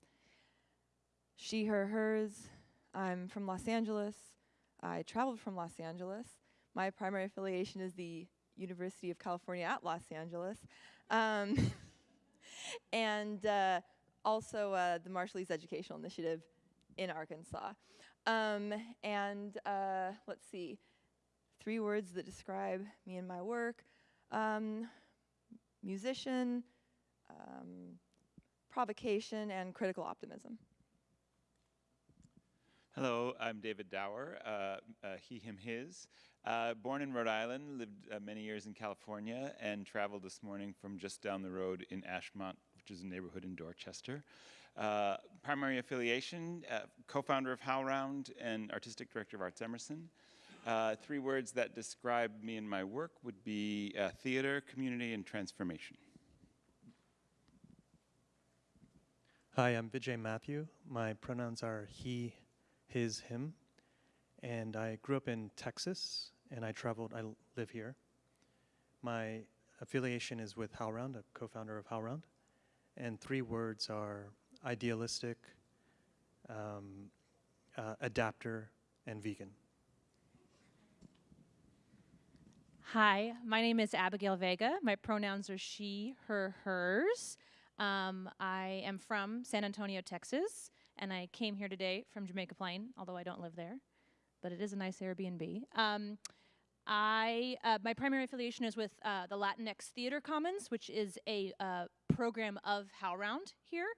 she, her, hers. I'm from Los Angeles. I traveled from Los Angeles. My primary affiliation is the University of California at Los Angeles. Um, and uh, also uh, the Marshallese Educational Initiative in Arkansas. Um, and uh, let's see, three words that describe me and my work. Um, musician, um, provocation, and critical optimism. Hello, I'm David Dower, uh, uh, he, him, his. Uh, born in Rhode Island, lived uh, many years in California, and traveled this morning from just down the road in Ashmont, which is a neighborhood in Dorchester. Uh, primary affiliation, uh, co-founder of HowlRound and artistic director of Arts Emerson. Three words that describe me and my work would be theater, community, and transformation. Hi, I'm Vijay Mathew. My pronouns are he, his, him. And I grew up in Texas and I traveled, I live here. My affiliation is with HowlRound, a co-founder of HowlRound. And three words are idealistic, um, uh, adapter, and vegan. Hi, my name is Abigail Vega. My pronouns are she, her, hers. Um, I am from San Antonio, Texas, and I came here today from Jamaica Plain, although I don't live there, but it is a nice Airbnb. Um, I uh, my primary affiliation is with uh, the Latinx Theater Commons, which is a uh, program of HowlRound here.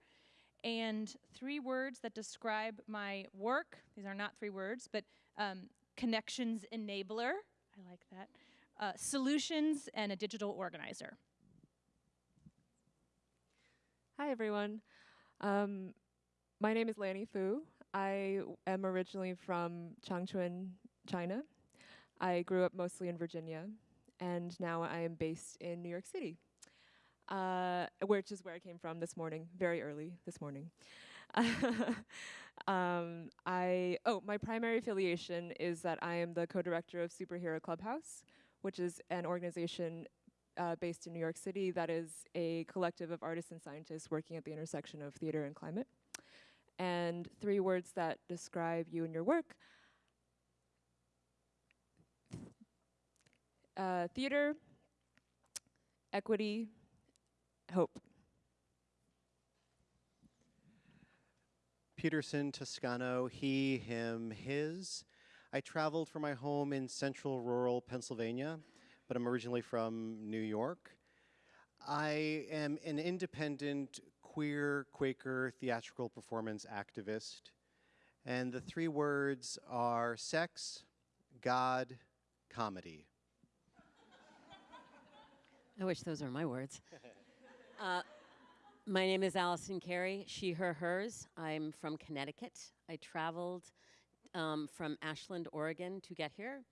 And three words that describe my work. These are not three words, but um, connections enabler. I like that. Uh, solutions and a digital organizer. Hi, everyone. Um, my name is Lanny Fu. I am originally from Changchun, China. I grew up mostly in Virginia, and now I am based in New York City, uh, which is where I came from this morning, very early this morning. um, I oh, my primary affiliation is that I am the co-director of Superhero Clubhouse, which is an organization uh, based in New York City that is a collective of artists and scientists working at the intersection of theater and climate. And three words that describe you and your work. Uh, theater, equity, hope. Peterson, Toscano, he, him, his. I traveled from my home in central rural Pennsylvania but I'm originally from New York. I am an independent queer Quaker theatrical performance activist. And the three words are sex, God, comedy. I wish those were my words. uh, my name is Allison Carey, she, her, hers. I'm from Connecticut. I traveled um, from Ashland, Oregon to get here.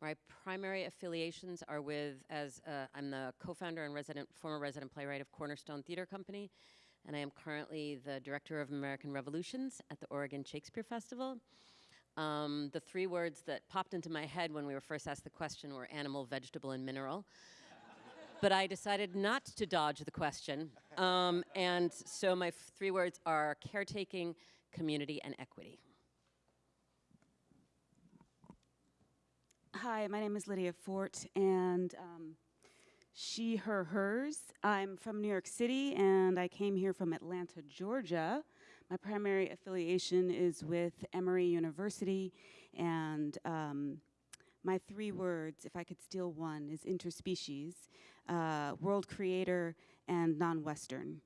My primary affiliations are with, as uh, I'm the co-founder and resident, former resident playwright of Cornerstone Theater Company, and I am currently the director of American Revolutions at the Oregon Shakespeare Festival. Um, the three words that popped into my head when we were first asked the question were animal, vegetable, and mineral. but I decided not to dodge the question. Um, and so my three words are caretaking, community, and equity. Hi, my name is Lydia Fort, and um, she, her, hers. I'm from New York City, and I came here from Atlanta, Georgia. My primary affiliation is with Emory University, and um, my three words, if I could steal one, is interspecies, uh, world creator, and non-Western.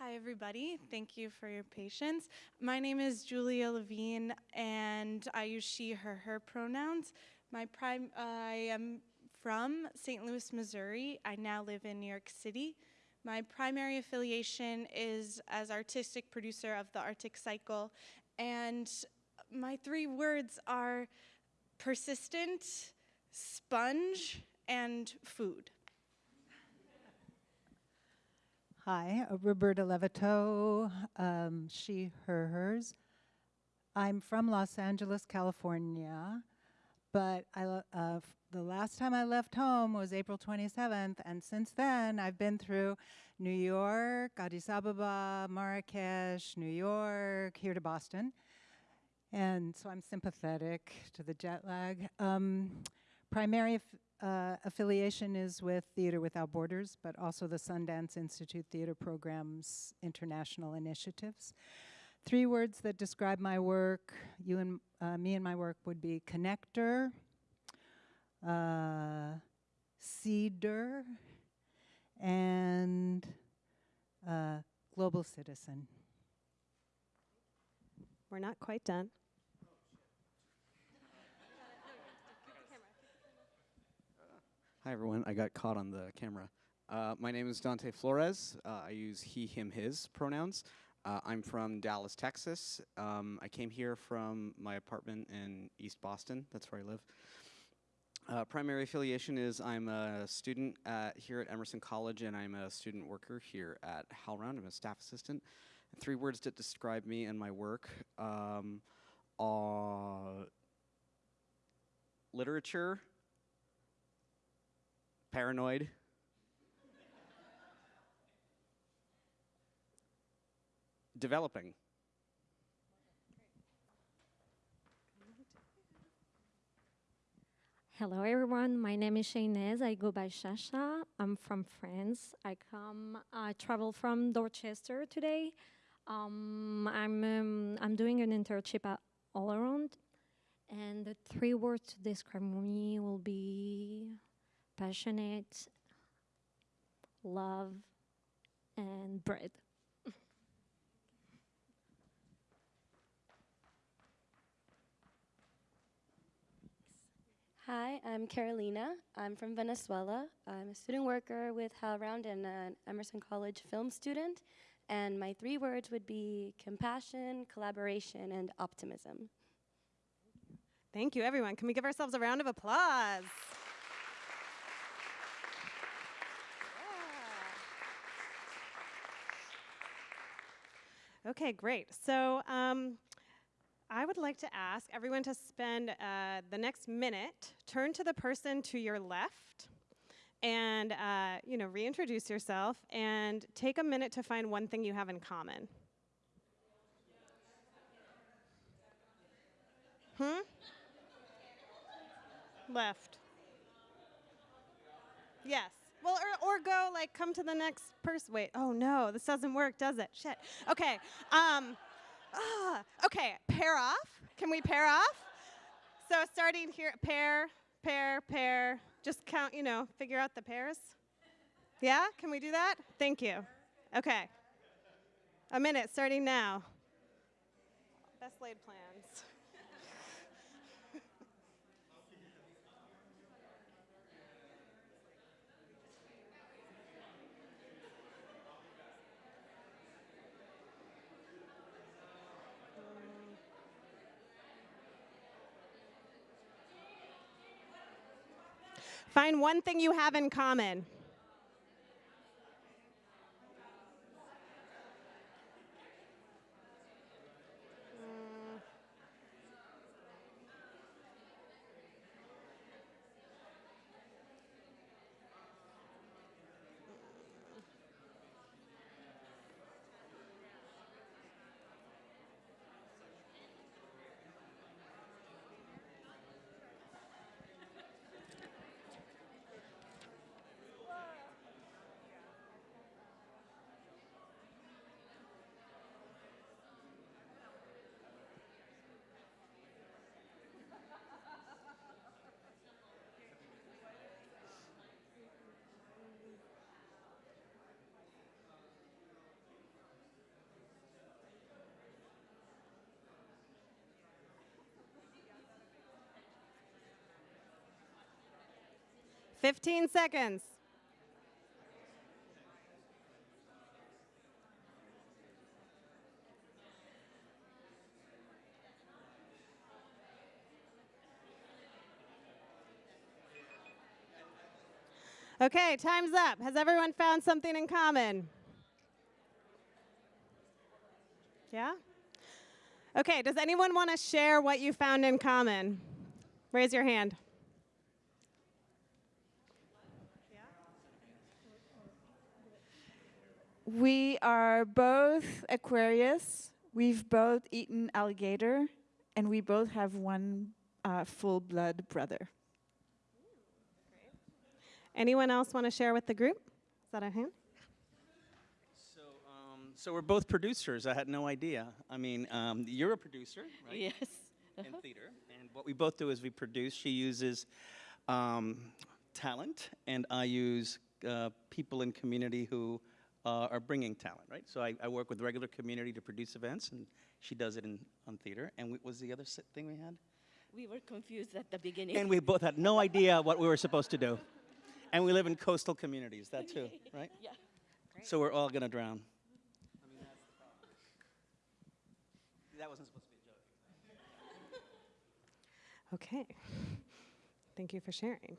Hi, everybody. Thank you for your patience. My name is Julia Levine, and I use she, her, her pronouns. My prime, uh, I am from St. Louis, Missouri. I now live in New York City. My primary affiliation is as artistic producer of the Arctic Cycle, and my three words are persistent, sponge, and food. Hi, Roberta Levitow, um, she, her, hers. I'm from Los Angeles, California, but I, uh, the last time I left home was April 27th, and since then I've been through New York, Addis Ababa, Marrakesh, New York, here to Boston. And so I'm sympathetic to the jet lag. Um, primary uh, affiliation is with Theater Without Borders, but also the Sundance Institute Theater Program's international initiatives. Three words that describe my work, you and uh, me and my work would be connector, uh, seeder, and uh, global citizen. We're not quite done. Hi, everyone. I got caught on the camera. Uh, my name is Dante Flores. Uh, I use he, him, his pronouns. Uh, I'm from Dallas, Texas. Um, I came here from my apartment in East Boston. That's where I live. Uh, primary affiliation is I'm a student at, here at Emerson College, and I'm a student worker here at HowlRound. I'm a staff assistant. Three words that describe me and my work um, are literature, paranoid, developing. Hello, everyone. My name is Shaynez. I go by Shasha. I'm from France. I come, I travel from Dorchester today. Um, I'm, um, I'm doing an internship at HowlRound, and the three words to describe me will be passionate, love, and bread. Hi, I'm Carolina. I'm from Venezuela. I'm a student worker with HowlRound and an Emerson College film student. And my three words would be compassion, collaboration, and optimism. Thank you, everyone. Can we give ourselves a round of applause? Okay, great. So um, I would like to ask everyone to spend uh, the next minute, turn to the person to your left, and uh, you know, reintroduce yourself, and take a minute to find one thing you have in common. Hmm? Left. Yes. Well, or, or go like come to the next person. Wait. Oh no, this doesn't work, does it? Shit. Okay. Um. Ah. Okay. Pair off. Can we pair off? So starting here, pair, pair, pair. Just count. You know, figure out the pairs. Yeah. Can we do that? Thank you. Okay. A minute starting now. Best laid plans. Find one thing you have in common. 15 seconds. Okay, time's up. Has everyone found something in common? Yeah? Okay, does anyone want to share what you found in common? Raise your hand. We are both Aquarius. We've both eaten alligator, and we both have one uh, full blood brother. Anyone else want to share with the group? Is that a hand? So so we're both producers. I had no idea. I mean, um, you're a producer, right? Yes. In theater, and what we both do is we produce. She uses um, talent, and I use uh, people in community who uh, are bringing talent, right? So I, I work with regular community to produce events, and she does it in on theater. And what was the other thing we had? We were confused at the beginning. And we both had no idea what we were supposed to do. And we live in coastal communities, that too, right? Yeah. So we're all gonna drown. That wasn't supposed to be a joke. Okay. Thank you for sharing.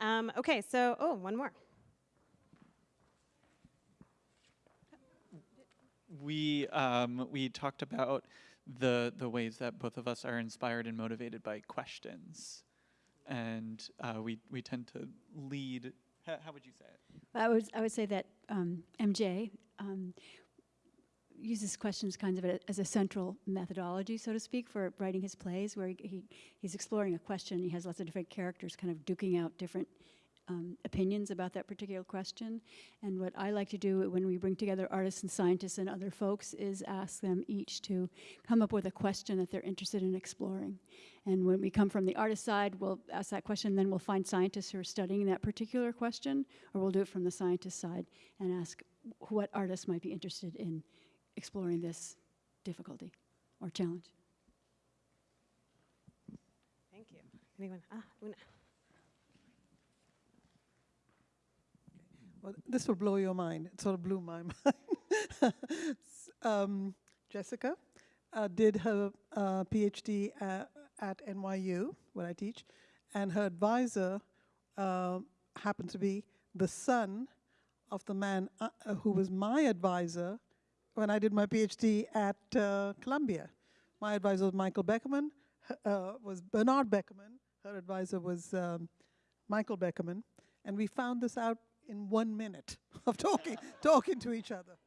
Um, okay, so, oh, one more. We um, we talked about the the ways that both of us are inspired and motivated by questions, and uh, we we tend to lead. How, how would you say it? I would, I would say that um, MJ um, uses questions kind of as a central methodology, so to speak, for writing his plays, where he, he, he's exploring a question. He has lots of different characters kind of duking out different um, opinions about that particular question. And what I like to do when we bring together artists and scientists and other folks is ask them each to come up with a question that they're interested in exploring. And when we come from the artist side, we'll ask that question, then we'll find scientists who are studying that particular question, or we'll do it from the scientist side and ask what artists might be interested in exploring this difficulty or challenge. Thank you. Anyone? Ah, Una. This will blow your mind. It sort of blew my mind. Um, Jessica uh, did her uh, PhD at, at NYU, where I teach, and her advisor uh, happened to be the son of the man uh, uh, who was my advisor when I did my PhD at uh, Columbia. My advisor was Michael Beckerman, was Bernard Beckerman. Her advisor was um, Michael Beckerman, and we found this out in one minute of talking talking to each other.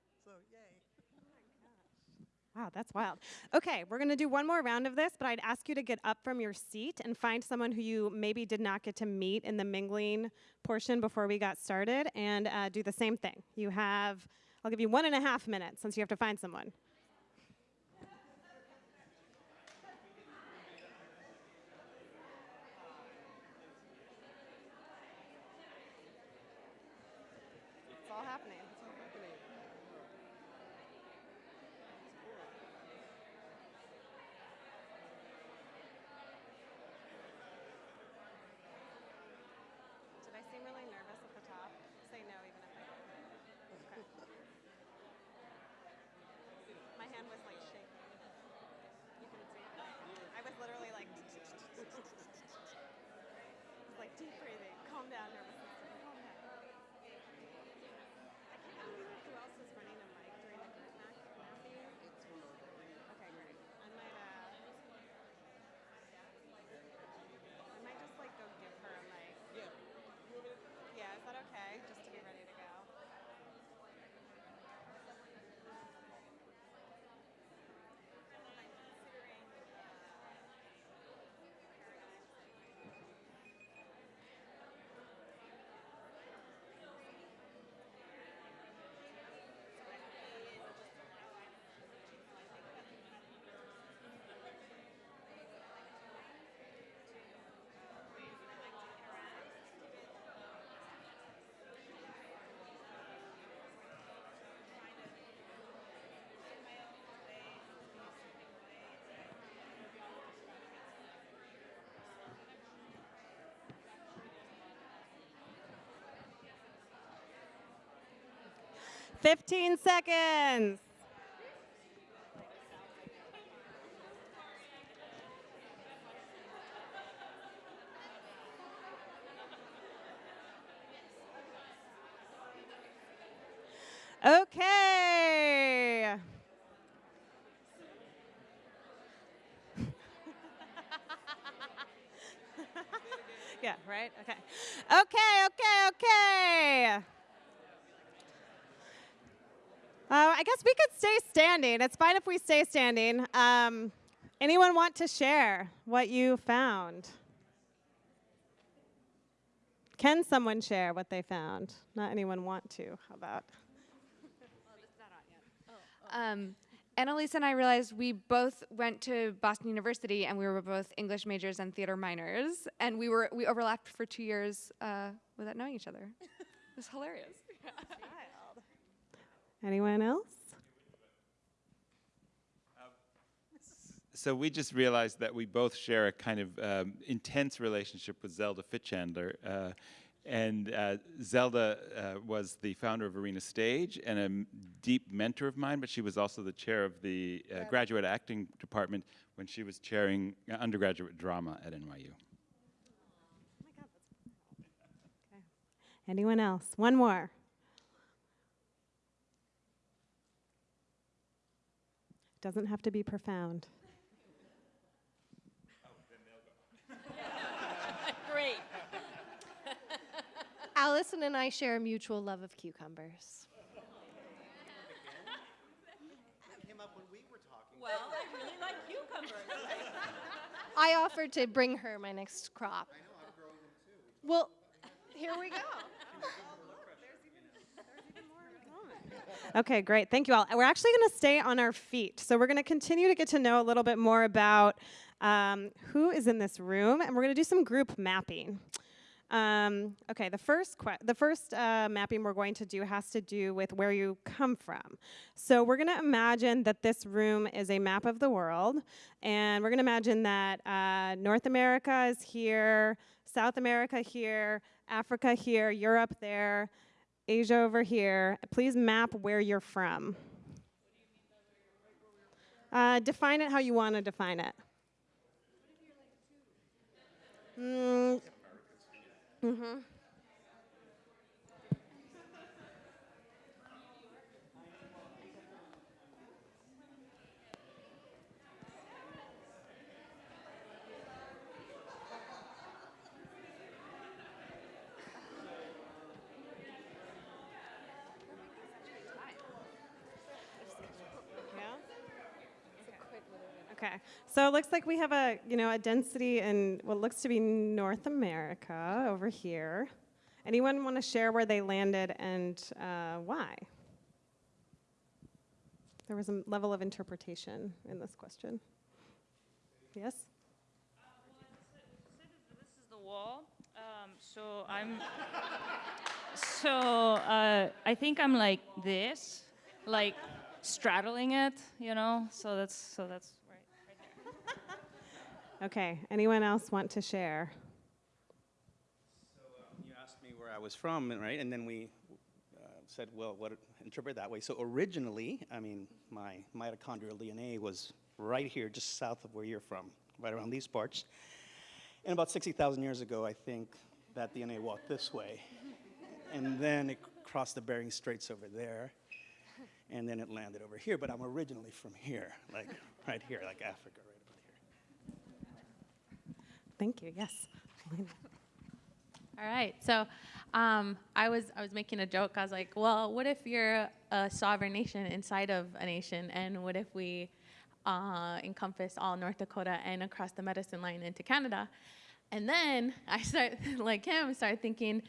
Wow, that's wild. Okay, we're going to do one more round of this, but I'd ask you to get up from your seat and find someone who you maybe did not get to meet in the mingling portion before we got started and uh, do the same thing. You have, I'll give you one and a half minutes since you have to find someone. 15 seconds. I guess we could stay standing. It's fine if we stay standing. Um, anyone want to share what you found? Can someone share what they found? Not anyone want to. How about? Um, Annalise and I realized we both went to Boston University and we were both English majors and theater minors, and we were we overlapped for two years uh, without knowing each other. it was hilarious. Anyone else? So we just realized that we both share a kind of um, intense relationship with Zelda Fichandler. Uh, and uh, Zelda uh, was the founder of Arena Stage and a deep mentor of mine, but she was also the chair of the uh, graduate acting department when she was chairing uh, undergraduate drama at NYU. Anyone else? One more. Doesn't have to be profound. Great. Allison and I share a mutual love of cucumbers. Well, I really like cucumbers. I offered to bring her my next crop. Well, here we go. Okay, great. Thank you all. We're actually going to stay on our feet. So we're going to continue to get to know a little bit more about um, who is in this room, and we're going to do some group mapping. Um, okay, the first the first uh, mapping we're going to do has to do with where you come from. So we're going to imagine that this room is a map of the world, and we're going to imagine that uh, North America is here, South America here, Africa here, Europe there, Asia over here. Please map where you're from. Uh, define it how you want to define it. Mm, mm-hmm. Okay, so it looks like we have a you know a density in what looks to be North America over here. Anyone want to share where they landed and uh, why? There was a level of interpretation in this question. Yes. This is the wall. Um, so I'm. so uh, I think I'm like this, like straddling it, you know. So that's so that's Okay. Anyone else want to share? So you asked me where I was from, right? And then we uh, said, well, what interpret that way. So originally, I mean, my mitochondrial DNA was right here, just south of where you're from, right around these parts. And about 60,000 years ago, I think that DNA walked this way, and then it crossed the Bering Straits over there, and then it landed over here. But I'm originally from here, like right here, like Africa. Thank you. Yes. All right. So um, I was I was making a joke. I was like, well, what if you're a sovereign nation inside of a nation, and what if we uh, encompass all North Dakota and across the medicine line into Canada? And then I start, like him, start thinking.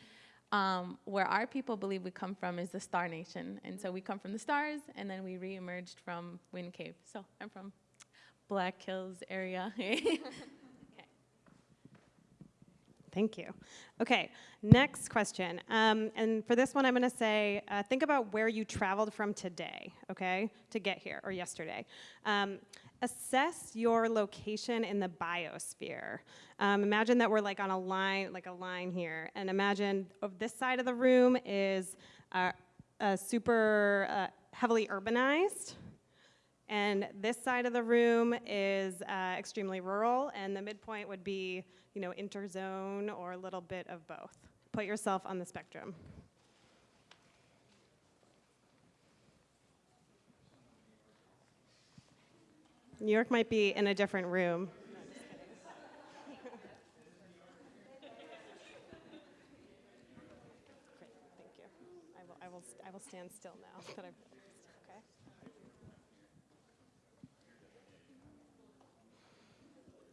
Um, where our people believe we come from is the Star Nation, and so we come from the stars, and then we re-emerged from Wind Cave. So I'm from Black Hills area. Thank you. Okay, next question. Um, and for this one, I'm going to say uh, think about where you traveled from today, okay, to get here, or yesterday. Um, assess your location in the biosphere. Um, imagine that we're like on a line, like a line here, and imagine of this side of the room is uh, super uh, heavily urbanized. And this side of the room is uh, extremely rural, and the midpoint would be, you know, interzone or a little bit of both. Put yourself on the spectrum. New York might be in a different room. I will stand still now that I've.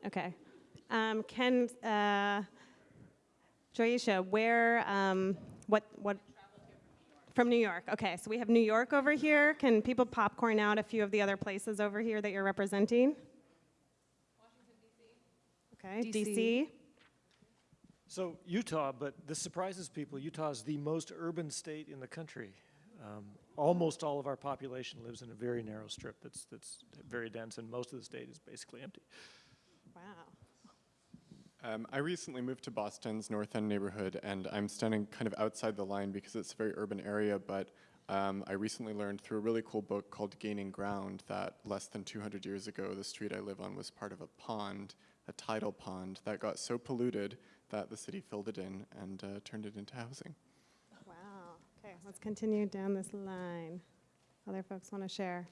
Okay. Okay. Um, Ken, uh, Joyisha, where, um, what, what? From New York. Okay, so we have New York over here. Can people popcorn out a few of the other places over here that you're representing? Washington, D.C. Okay, DC. So Utah, but this surprises people. Utah is the most urban state in the country. Um, almost all of our population lives in a very narrow strip that's that's very dense, and most of the state is basically empty. Wow. Um, I recently moved to Boston's North End neighborhood, and I'm standing kind of outside the line because it's a very urban area. But um, I recently learned through a really cool book called Gaining Ground that less than 200 years ago, the street I live on was part of a pond, a tidal pond, that got so polluted that the city filled it in and uh, turned it into housing. Wow. Okay, let's continue down this line. Other folks want to share?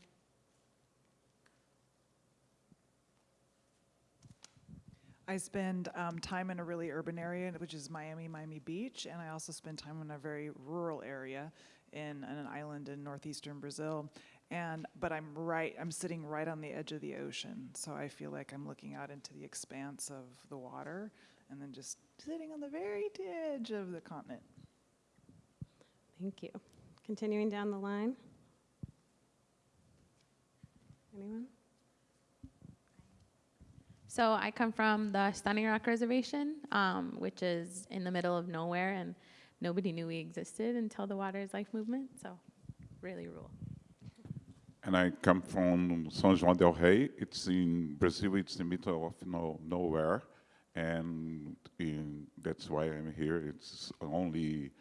I spend um, time in a really urban area, which is Miami, Miami Beach, and I also spend time in a very rural area in, in an island in northeastern Brazil. And but I'm right, I'm sitting right on the edge of the ocean, so I feel like I'm looking out into the expanse of the water, and then just sitting on the very edge of the continent. Thank you. Continuing down the line. Anyone? So I come from the Standing Rock Reservation, um, which is in the middle of nowhere, and nobody knew we existed until the Water is Life movement. So, really rural. And I come from São João del Rei. It's in Brazil. It's in the middle of no, nowhere, and in, that's why I'm here. It's only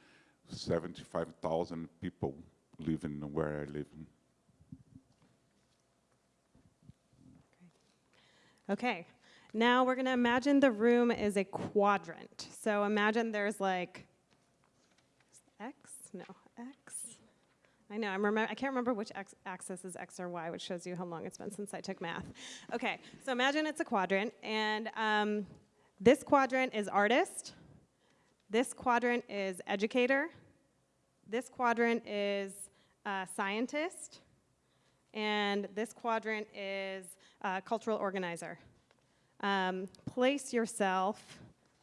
75,000 people living where I live. Okay, now we're going to imagine the room is a quadrant. So imagine there's like X? No, X. I know, I'm remember, I can't remember which x axis is X or Y, which shows you how long it's been since I took math. Okay, so imagine it's a quadrant, and um, this quadrant is artist, this quadrant is educator, this quadrant is uh, scientist, and this quadrant is uh, cultural organizer. Um, place yourself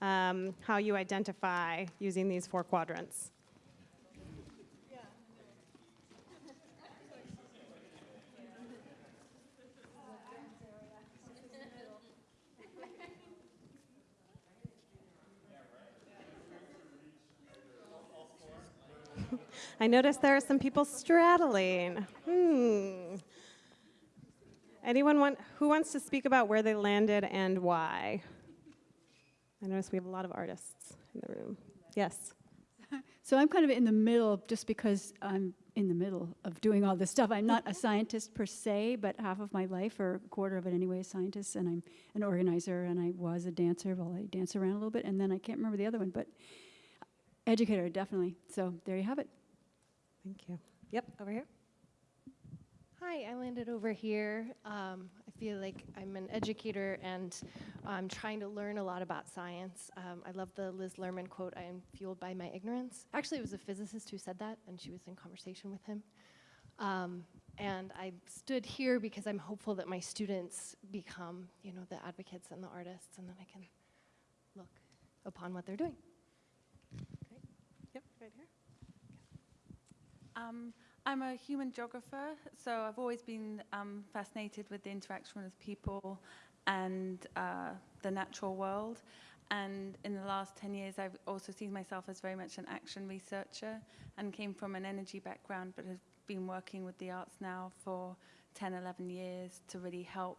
um, how you identify using these four quadrants. I noticed there are some people straddling. Hmm. Anyone want, who wants to speak about where they landed and why? I notice we have a lot of artists in the room. Yes. So I'm kind of in the middle just because I'm in the middle of doing all this stuff. I'm not a scientist per se, but half of my life, or a quarter of it anyway, is scientist, and I'm an organizer, and I was a dancer. Well, I dance around a little bit, and then I can't remember the other one, but educator, definitely. So there you have it. Thank you. Yep, over here. Hi, I landed over here. Um, I feel like I'm an educator and I'm trying to learn a lot about science. Um, I love the Liz Lerman quote, I am fueled by my ignorance. Actually, it was a physicist who said that, and she was in conversation with him. Um, and I stood here because I'm hopeful that my students become, you know, the advocates and the artists, and then I can look upon what they're doing. Great. Yep, right here. Um, I'm a human geographer, so I've always been um, fascinated with the interaction with people and uh, the natural world. And in the last 10 years, I've also seen myself as very much an action researcher and came from an energy background, but have been working with the arts now for 10, 11 years to really help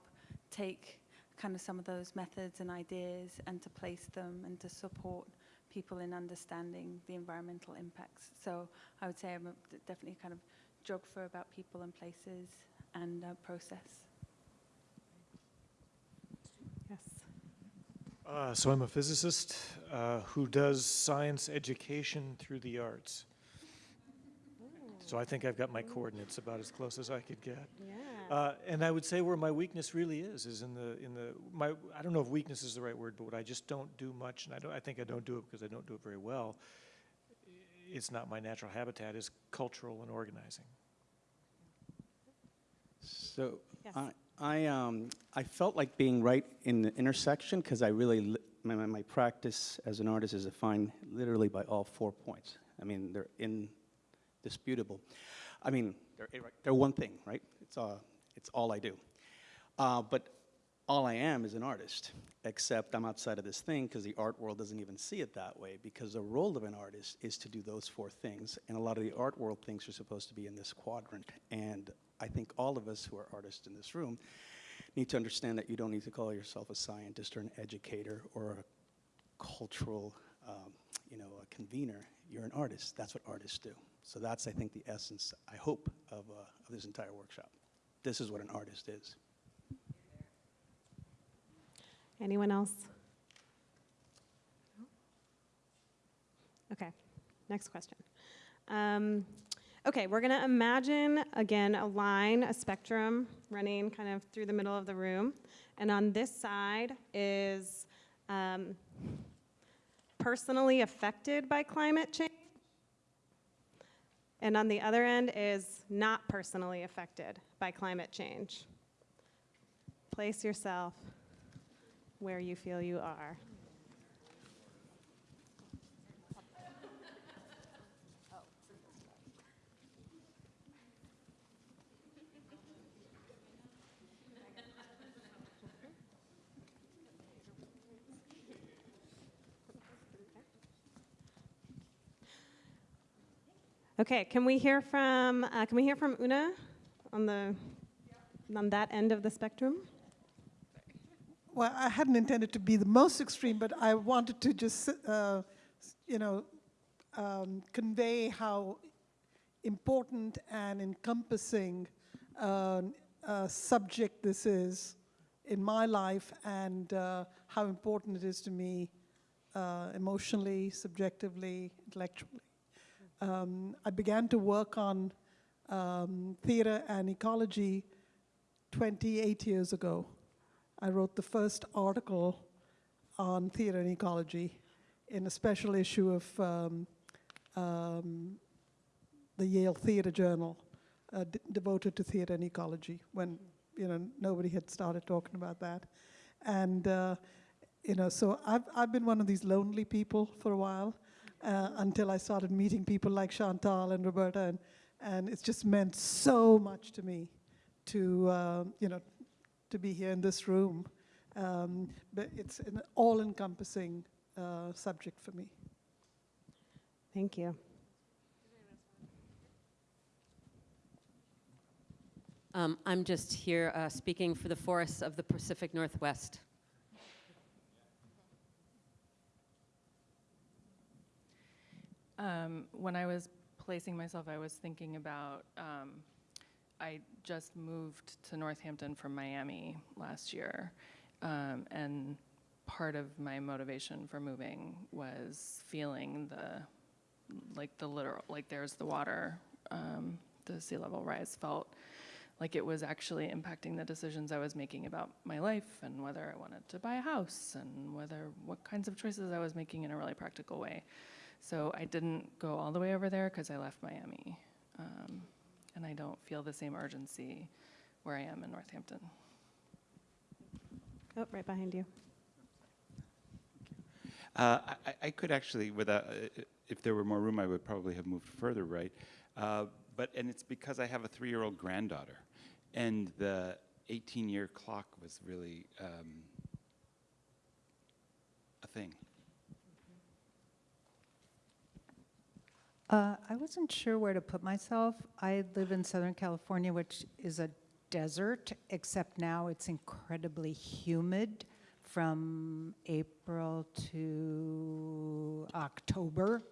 take kind of some of those methods and ideas and to place them and to support people in understanding the environmental impacts. So I would say I'm definitely kind of geographer about people and places and uh, process. Yes. Uh, so I'm a physicist uh, who does science education through the arts. So I think I've got my coordinates about as close as I could get. Yeah. Uh, and I would say where my weakness really is is in the in the my I don't know if weakness is the right word, but what I just don't do much, and I don't I think I don't do it because I don't do it very well. It's not my natural habitat. Is cultural and organizing. So Yes. I, I, um, I felt like being right in the intersection because I really, my, my, my practice as an artist is defined literally by all four points. I mean, they're indisputable. I mean, they're, they're one thing, right? It's, uh, it's all I do. Uh, but all I am is an artist, except I'm outside of this thing because the art world doesn't even see it that way because the role of an artist is to do those four things. And a lot of the art world things are supposed to be in this quadrant. And I think all of us who are artists in this room need to understand that you don't need to call yourself a scientist or an educator or a cultural, um, you know, a convener. You're an artist. That's what artists do. So that's, I think, the essence, I hope, of, uh, of this entire workshop. This is what an artist is. Anyone else? Okay, next question. Um, okay, we're gonna imagine, again, a line, a spectrum running kind of through the middle of the room. And on this side is um, personally affected by climate change. And on the other end is not personally affected by climate change. Place yourself where you feel you are. Okay, can we hear from uh, can we hear from Una on the on that end of the spectrum? Well, I hadn't intended to be the most extreme, but I wanted to just, uh, you know, um, convey how important and encompassing uh, subject this is in my life and uh, how important it is to me uh, emotionally, subjectively, intellectually. Um, I began to work on um, theater and ecology 28 years ago. I wrote the first article on theater and ecology in a special issue of um, um, the Yale Theater Journal, uh, devoted to theater and ecology, when you know nobody had started talking about that, and uh, you know, so I've I've been one of these lonely people for a while, uh, until I started meeting people like Chantal and Roberta, and and it's just meant so much to me to uh, you know to be here in this room. Um, but it's an all-encompassing uh, subject for me. Thank you. Um, I'm just here uh, speaking for the forests of the Pacific Northwest. Um, when I was placing myself, I was thinking about. Um, I just moved to Northampton from Miami last year, um, and part of my motivation for moving was feeling the, like the literal, like there's the water, um, the sea level rise felt like it was actually impacting the decisions I was making about my life and whether I wanted to buy a house and whether what kinds of choices I was making in a really practical way. So I didn't go all the way over there because I left Miami. Um, and I don't feel the same urgency where I am in Northampton. Oh, right behind you. Uh, I, I- I could actually, without, uh, if there were more room, I would probably have moved further right. Uh, but and it's because I have a three-year-old granddaughter, and the 18-year clock was really um, a thing. Uh, I wasn't sure where to put myself. I live in Southern California, which is a desert, except now it's incredibly humid from April to October.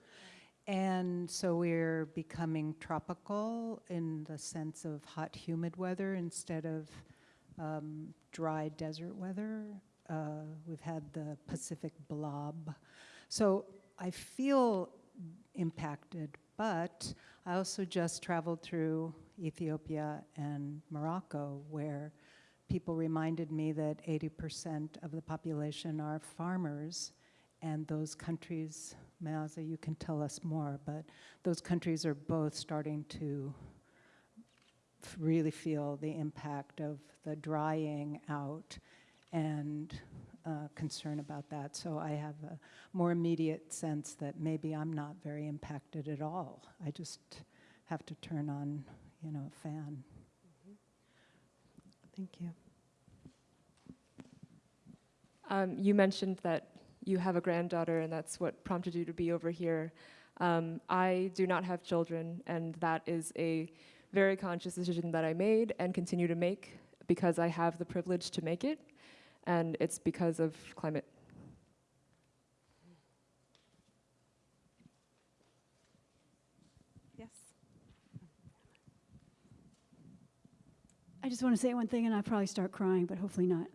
And so we're becoming tropical in the sense of hot, humid weather instead of um, dry desert weather. Uh, we've had the Pacific blob. So I feel impacted, but I also just traveled through Ethiopia and Morocco, where people reminded me that 80% of the population are farmers, and those countries, Maza, you can tell us more, but those countries are both starting to really feel the impact of the drying out and uh, concern about that. So I have a more immediate sense that maybe I'm not very impacted at all. I just have to turn on, you know, a fan. Thank you. Um, you mentioned that you have a granddaughter, and that's what prompted you to be over here. Um, I do not have children, and that is a very conscious decision that I made and continue to make because I have the privilege to make it, and it's because of climate. Yes. I just want to say one thing, and I'll probably start crying, but hopefully not.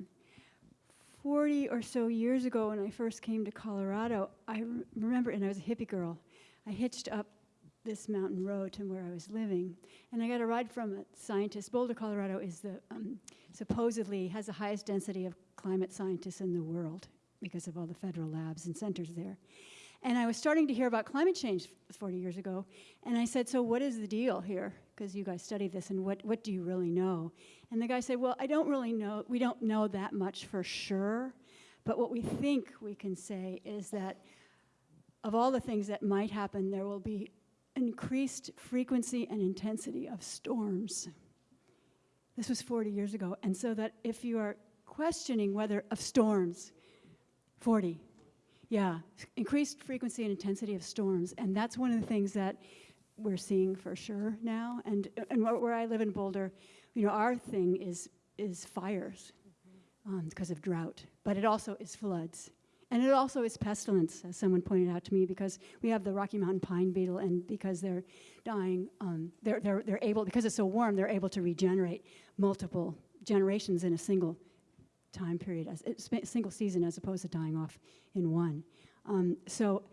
40 or so years ago, when I first came to Colorado, I re- remember, and I was a hippie girl, I hitched up this mountain road to where I was living, and I got a ride from a scientist. Boulder, Colorado is the um, supposedly has the highest density of climate scientists in the world because of all the federal labs and centers there. And I was starting to hear about climate change 40 years ago, and I said, "So what is the deal here? Because you guys study this, and what what do you really know?" And the guy said, "Well, I don't really know. We don't know that much for sure, but what we think we can say is that of all the things that might happen, there will be increased frequency and intensity of storms." This was 40 years ago, and so that if you are questioning whether of storms, 40, yeah, increased frequency and intensity of storms, and that's one of the things that we're seeing for sure now. And and where, where I live in Boulder, you know, our thing is is fires um, because of drought, but it also is floods, and it also is pestilence, as someone pointed out to me, because we have the Rocky Mountain pine beetle, and because they're dying, um, they're they're they're able because it's so warm, they're able to regenerate multiple generations in a single time period, as a single season, as opposed to dying off in one. Um, so,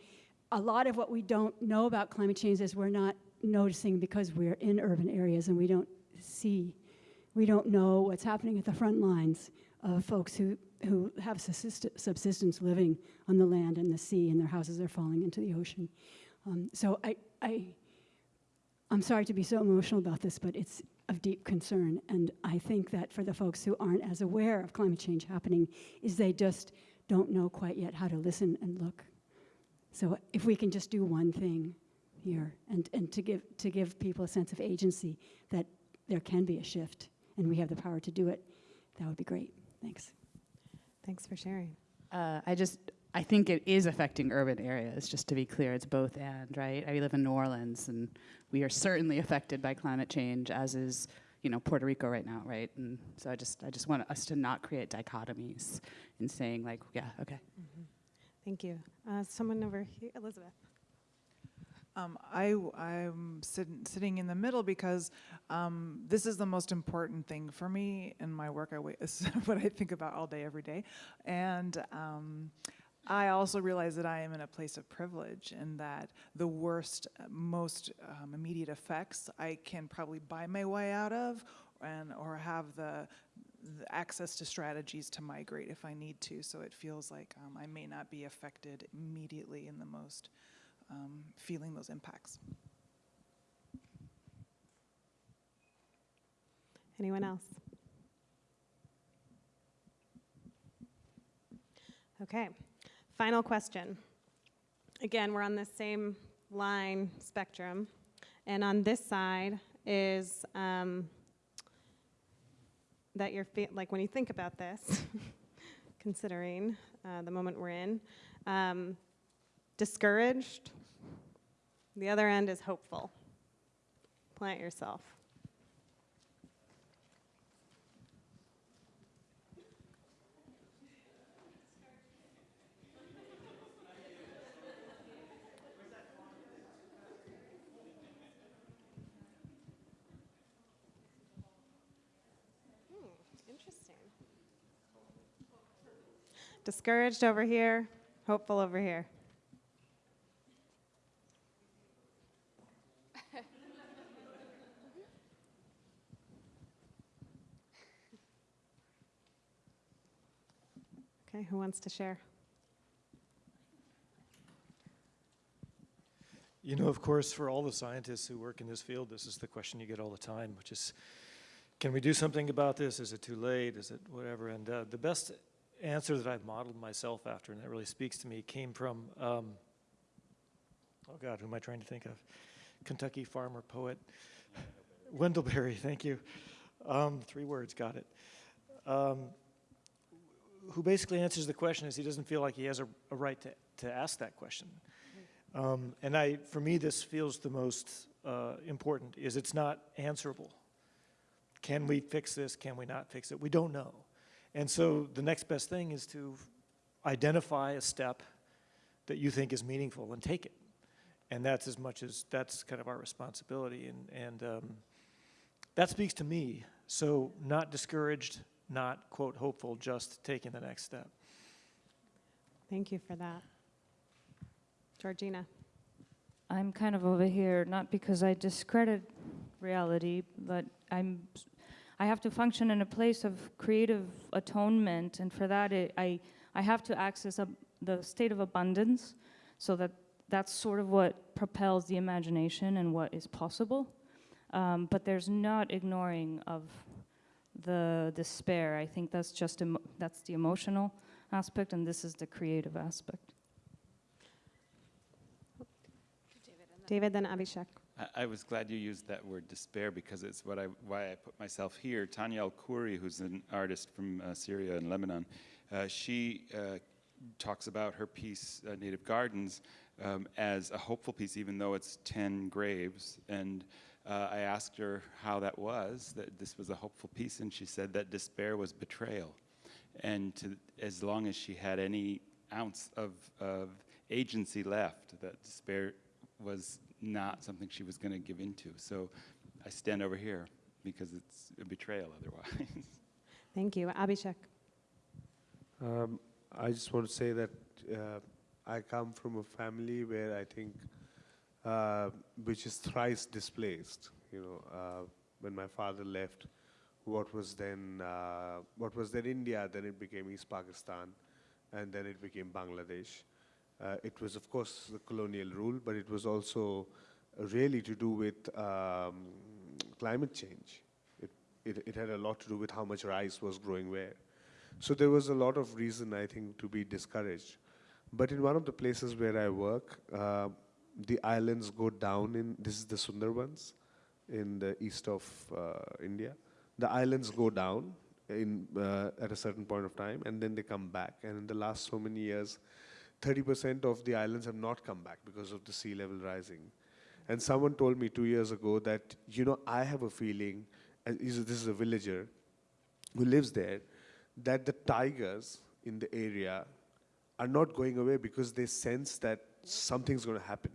a lot of what we don't know about climate change is we're not noticing because we're in urban areas and we don't see, we don't know what's happening at the front lines of folks who who have subsist- subsistence living on the land and the sea, and their houses are falling into the ocean. Um, so, I, I I'm sorry to be so emotional about this, but it's of deep concern. And I think that for the folks who aren't as aware of climate change happening, is they just don't know quite yet how to listen and look. So if we can just do one thing here and, and to give to give people a sense of agency that there can be a shift and we have the power to do it, that would be great. Thanks. Thanks for sharing. Uh, I just, I think it is affecting urban areas, just to be clear. It's both and, right? I live in New Orleans, and we are certainly affected by climate change, as is, you know, Puerto Rico right now, right? And so I just, I just want us to not create dichotomies in saying, like, yeah, okay. Thank you. Uh, someone over here, Elizabeth. Um, I, am sit, sitting in the middle because um, this is the most important thing for me in my work. I wait, is what I think about all day, every day. And um, I also realize that I am in a place of privilege and that the worst, uh, most um, immediate effects I can probably buy my way out of and or have the, the access to strategies to migrate if I need to. So it feels like um, I may not be affected immediately in the most um, feeling those impacts. Anyone else? Okay, final question. Again, we're on the same line spectrum, and on this side is um, that you're like when you think about this, considering uh, the moment we're in, um, discouraged. The other end is hopeful. Plant yourself. Hmm. Discouraged over here, hopeful over here. Okay, who wants to share? You know, of course, for all the scientists who work in this field, this is the question you get all the time, which is, can we do something about this? Is it too late? Is it whatever? And uh, the best answer that I've modeled myself after, and that really speaks to me, came from, um, oh God, who am I trying to think of? Kentucky farmer poet, Wendell Berry, thank you. Um, three words, got it. Um, who basically answers the question is he doesn't feel like he has a, a right to, to ask that question. Um, and I, for me, this feels the most uh, important, is it's not answerable. Can we fix this? Can we not fix it? We don't know. And so the next best thing is to identify a step that you think is meaningful and take it. And that's as much as, that's kind of our responsibility. And, and um, that speaks to me. So not discouraged, not, quote, hopeful, just taking the next step. Thank you for that. Georgina. I'm kind of over here, not because I discredit reality, but I'm, I have to function in a place of creative atonement, and for that, it, I, I have to access a, the state of abundance, so that that's sort of what propels the imagination and what is possible. Um, but there's not ignoring of the despair. I think that's just emo- that's the emotional aspect, and this is the creative aspect. David, then Abhishek. I, I was glad you used that word despair because it's what I, why I put myself here. Tania El Khoury, who's an artist from uh, Syria and Lebanon, uh, she uh, talks about her piece, uh, Native Gardens, um, as a hopeful piece, even though it's 10 graves. And uh, I asked her how that was, that this was a hopeful piece, and she said that despair was betrayal. And to, as long as she had any ounce of, of agency left, that despair was not something she was going to give into. So I stand over here because it's a betrayal otherwise. Thank you. Abhishek. Um, I just want to say that uh, I come from a family where I think, uh, which is thrice displaced. You know, uh, when my father left, what was then uh, what was then India, then it became East Pakistan, and then it became Bangladesh. Uh, it was, of course, the colonial rule, but it was also really to do with um, climate change. It, it, it had a lot to do with how much rice was growing where. So there was a lot of reason, I think, to be discouraged. But in one of the places where I work, uh, the islands go down in, this is the Sundarbans in the east of uh, India. The islands go down in, uh, at a certain point of time and then they come back. And in the last so many years, 30% of the islands have not come back because of the sea level rising. And someone told me two years ago that, you know, I have a feeling, and this is a villager who lives there, that the tigers in the area are not going away because they sense that something's going to happen.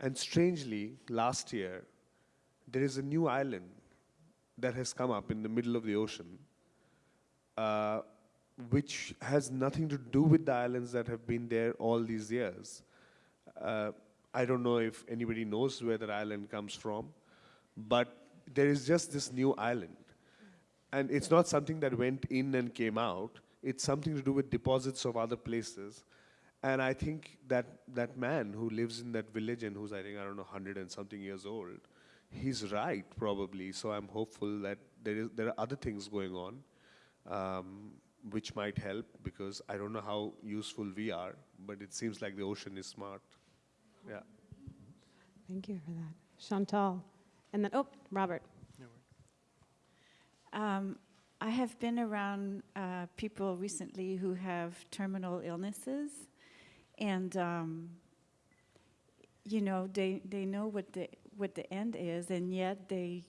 And strangely, last year, there is a new island that has come up in the middle of the ocean, uh, which has nothing to do with the islands that have been there all these years. Uh, I don't know if anybody knows where that island comes from, but there is just this new island. And it's not something that went in and came out. It's something to do with deposits of other places. And I think that that man who lives in that village and who's, I think, I don't know, 100 and something years old, he's right, probably. So I'm hopeful that there, is, there are other things going on um, which might help because I don't know how useful we are, but it seems like the ocean is smart. Yeah. Thank you for that. Chantal. And then, oh, Robert. Um, I have been around uh, people recently who have terminal illnesses, and um, you know they they know what the what the end is, and yet they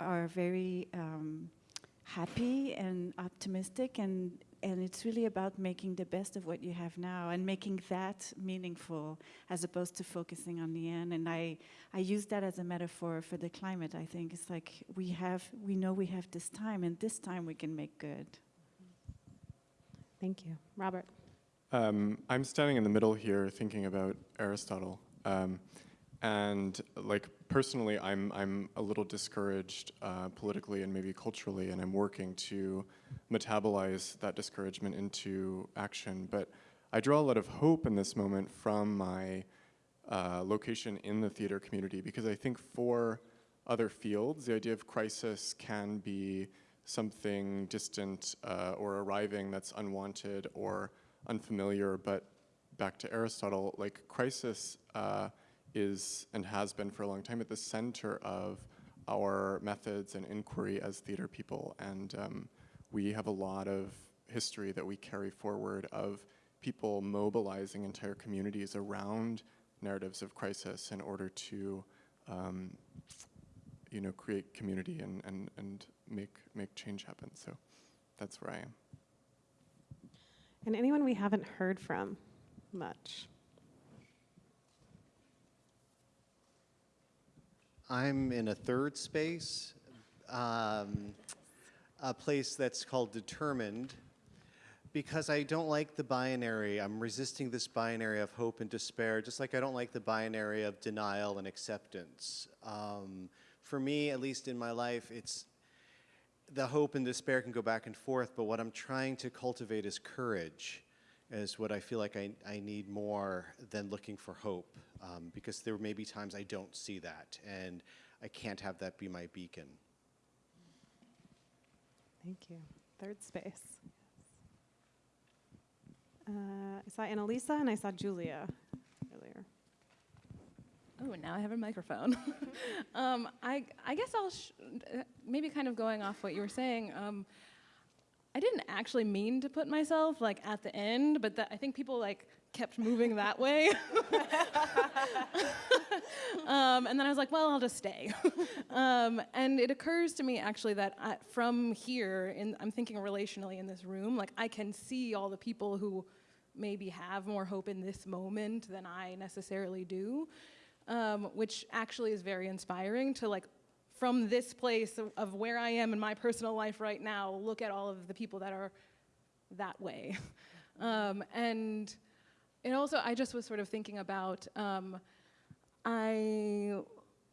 are very um, happy and optimistic, and and it's really about making the best of what you have now and making that meaningful as opposed to focusing on the end. And i i use that as a metaphor for the climate. I think it's like we have we know we have this time and this time we can make good. Thank you. Robert um, i'm standing in the middle here thinking about aristotle um, And like personally, I'm, I'm a little discouraged uh, politically and maybe culturally, and I'm working to metabolize that discouragement into action. But I draw a lot of hope in this moment from my uh, location in the theater community because I think for other fields, the idea of crisis can be something distant uh, or arriving that's unwanted or unfamiliar. But back to Aristotle, like crisis uh, is and has been for a long time at the center of our methods and inquiry as theater people. And um, we have a lot of history that we carry forward of people mobilizing entire communities around narratives of crisis in order to um, you know, create community and, and, and make, make change happen. So that's where I am. And anyone we haven't heard from much? I'm in a third space, um, a place that's called determined, because I don't like the binary. I'm resisting this binary of hope and despair, just like I don't like the binary of denial and acceptance. Um, for me, at least in my life, it's the hope and despair can go back and forth, but what I'm trying to cultivate is courage, is what I feel like I, I need more than looking for hope, um, because there may be times I don't see that, and I can't have that be my beacon. Thank you. Third space. Uh, I saw Annalisa and I saw Julia earlier. Oh, and now I have a microphone. um, I, I guess I'll maybe kind of going off what you were saying. Um, I didn't actually mean to put myself like at the end, but that, I think people like kept moving that way. um, and then I was like, well, I'll just stay. um, and it occurs to me actually that I, from here, in, I'm thinking relationally in this room, like I can see all the people who maybe have more hope in this moment than I necessarily do um, which actually is very inspiring to like from this place of, of, where I am in my personal life right now, look at all of the people that are that way. Um, and it also, I just was sort of thinking about, um, I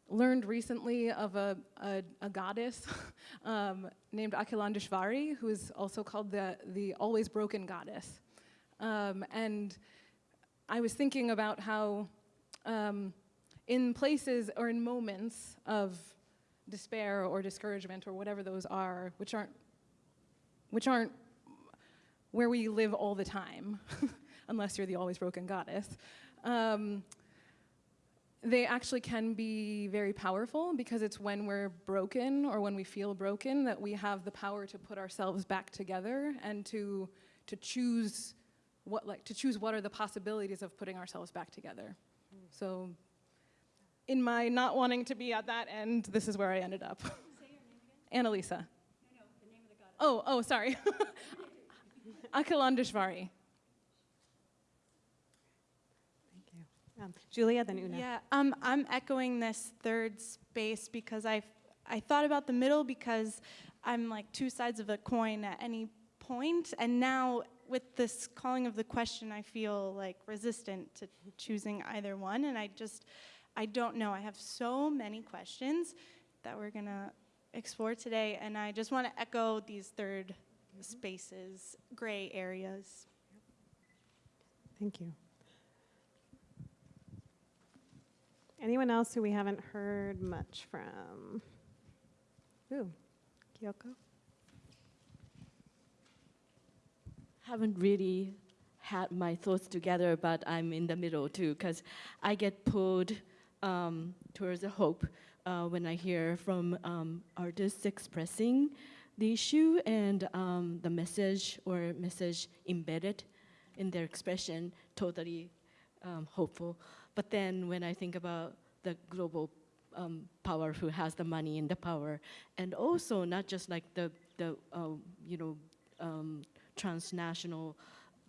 learned recently of a, a, a goddess um, named Akhilandeshvari, who is also called the, the always broken goddess. Um, and I was thinking about how um, in places or in moments of despair or discouragement or whatever those are, which aren't, which aren't where we live all the time, unless you're the always broken goddess, um, they actually can be very powerful because it's when we're broken or when we feel broken that we have the power to put ourselves back together and to, to choose what like to choose what are the possibilities of putting ourselves back together. Mm. So in my not wanting to be at that end, this is where I ended up. Annalisa. No, no, oh, oh, sorry. Akhilandeshvari. Thank you. Um, Julia, then Una. Yeah, um, I'm echoing this third space because I, I thought about the middle because I'm like two sides of a coin at any point, and now with this calling of the question, I feel like resistant to choosing either one, and I just I don't know. I have so many questions that we're going to explore today, and I just want to echo these 3rd mm-hmm. spaces, gray areas. Thank you. Anyone else who we haven't heard much from? Ooh, Kyoko? Haven't really had my thoughts together, but I'm in the middle too, because I get pulled um, towards the hope uh, when I hear from um, artists expressing the issue and um, the message or message embedded in their expression, totally um, hopeful. But then when I think about the global um, power who has the money and the power, and also not just like the, the uh, you know, transnational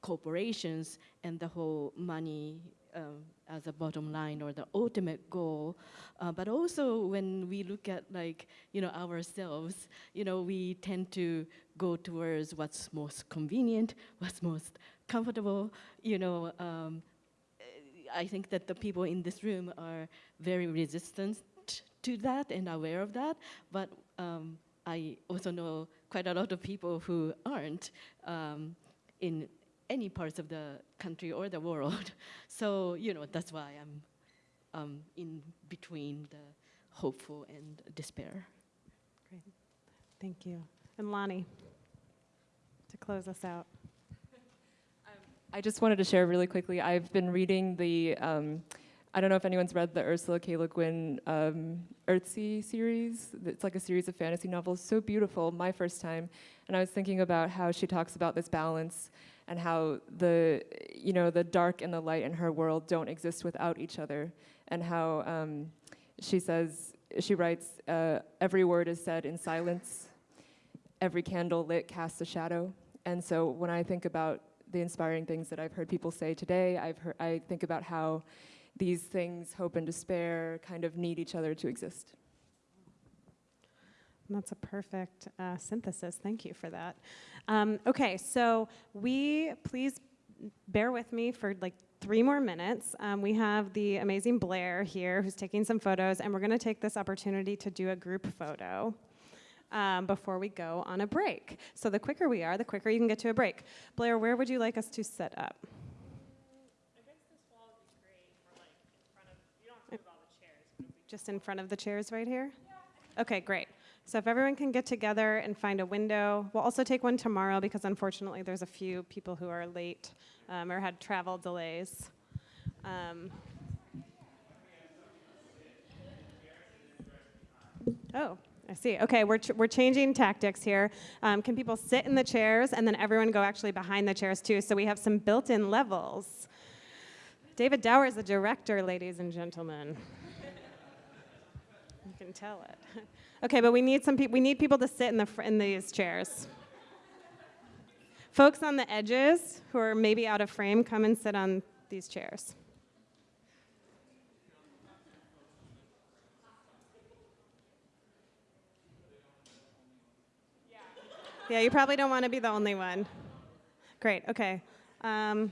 corporations and the whole money um, as a bottom line or the ultimate goal. Uh, but also when we look at like, you know, ourselves, you know, we tend to go towards what's most convenient, what's most comfortable, you know, um, I think that the people in this room are very resistant to that and aware of that, but um, I also know quite a lot of people who aren't um, in any parts of the country or the world. So, you know, that's why I'm um, in between the hopeful and despair. Great. Thank you. And Lonnie, to close us out. I just wanted to share really quickly. I've been reading the, um, I don't know if anyone's read the Ursula K. Le Guin um, Earthsea series. It's like a series of fantasy novels, so beautiful, my first time. And I was thinking about how she talks about this balance and how the, you know, the dark and the light in her world don't exist without each other. And how um, she says, she writes, uh, every word is said in silence, every candle lit casts a shadow. And so when I think about the inspiring things that I've heard people say today. I've heard, I think about how these things, hope and despair, kind of need each other to exist. That's a perfect uh, synthesis. Thank you for that. Um, okay, so we please bear with me for like three more minutes. Um, we have the amazing Blair here who's taking some photos, and we're going to take this opportunity to do a group photo um, before we go on a break. So the quicker we are, the quicker you can get to a break. Blair, where would you like us to set up? Just in front of the chairs right here? Okay, great. So if everyone can get together and find a window, we'll also take one tomorrow because unfortunately there's a few people who are late um, or had travel delays. Um, oh, I see. Okay, we're, ch- we're changing tactics here. Um, can people sit in the chairs and then everyone go actually behind the chairs too? So we have some built in levels. David Dower is the director, ladies and gentlemen. you can tell it. okay, but we need some people. We need people to sit in the in these chairs. Folks on the edges who are maybe out of frame, come and sit on these chairs. Yeah, you probably don't want to be the only one. Great, okay. Um,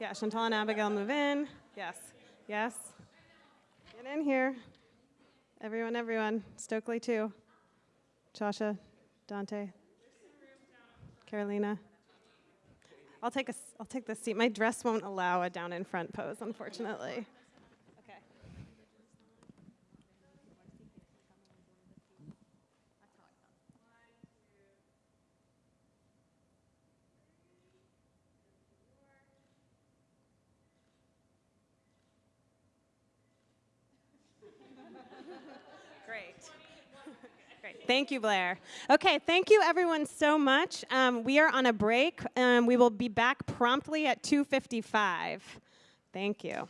yeah, Chantal and Abigail move in. Yes, yes. Get in here. Everyone, everyone. Stokely, too. Chasha, Dante, Carolina. I'll take, a, I'll take this seat. My dress won't allow a down in front pose, unfortunately. Thank you, Blair. Okay, thank you everyone so much. Um, we are on a break. Um, we will be back promptly at 2.55. Thank you.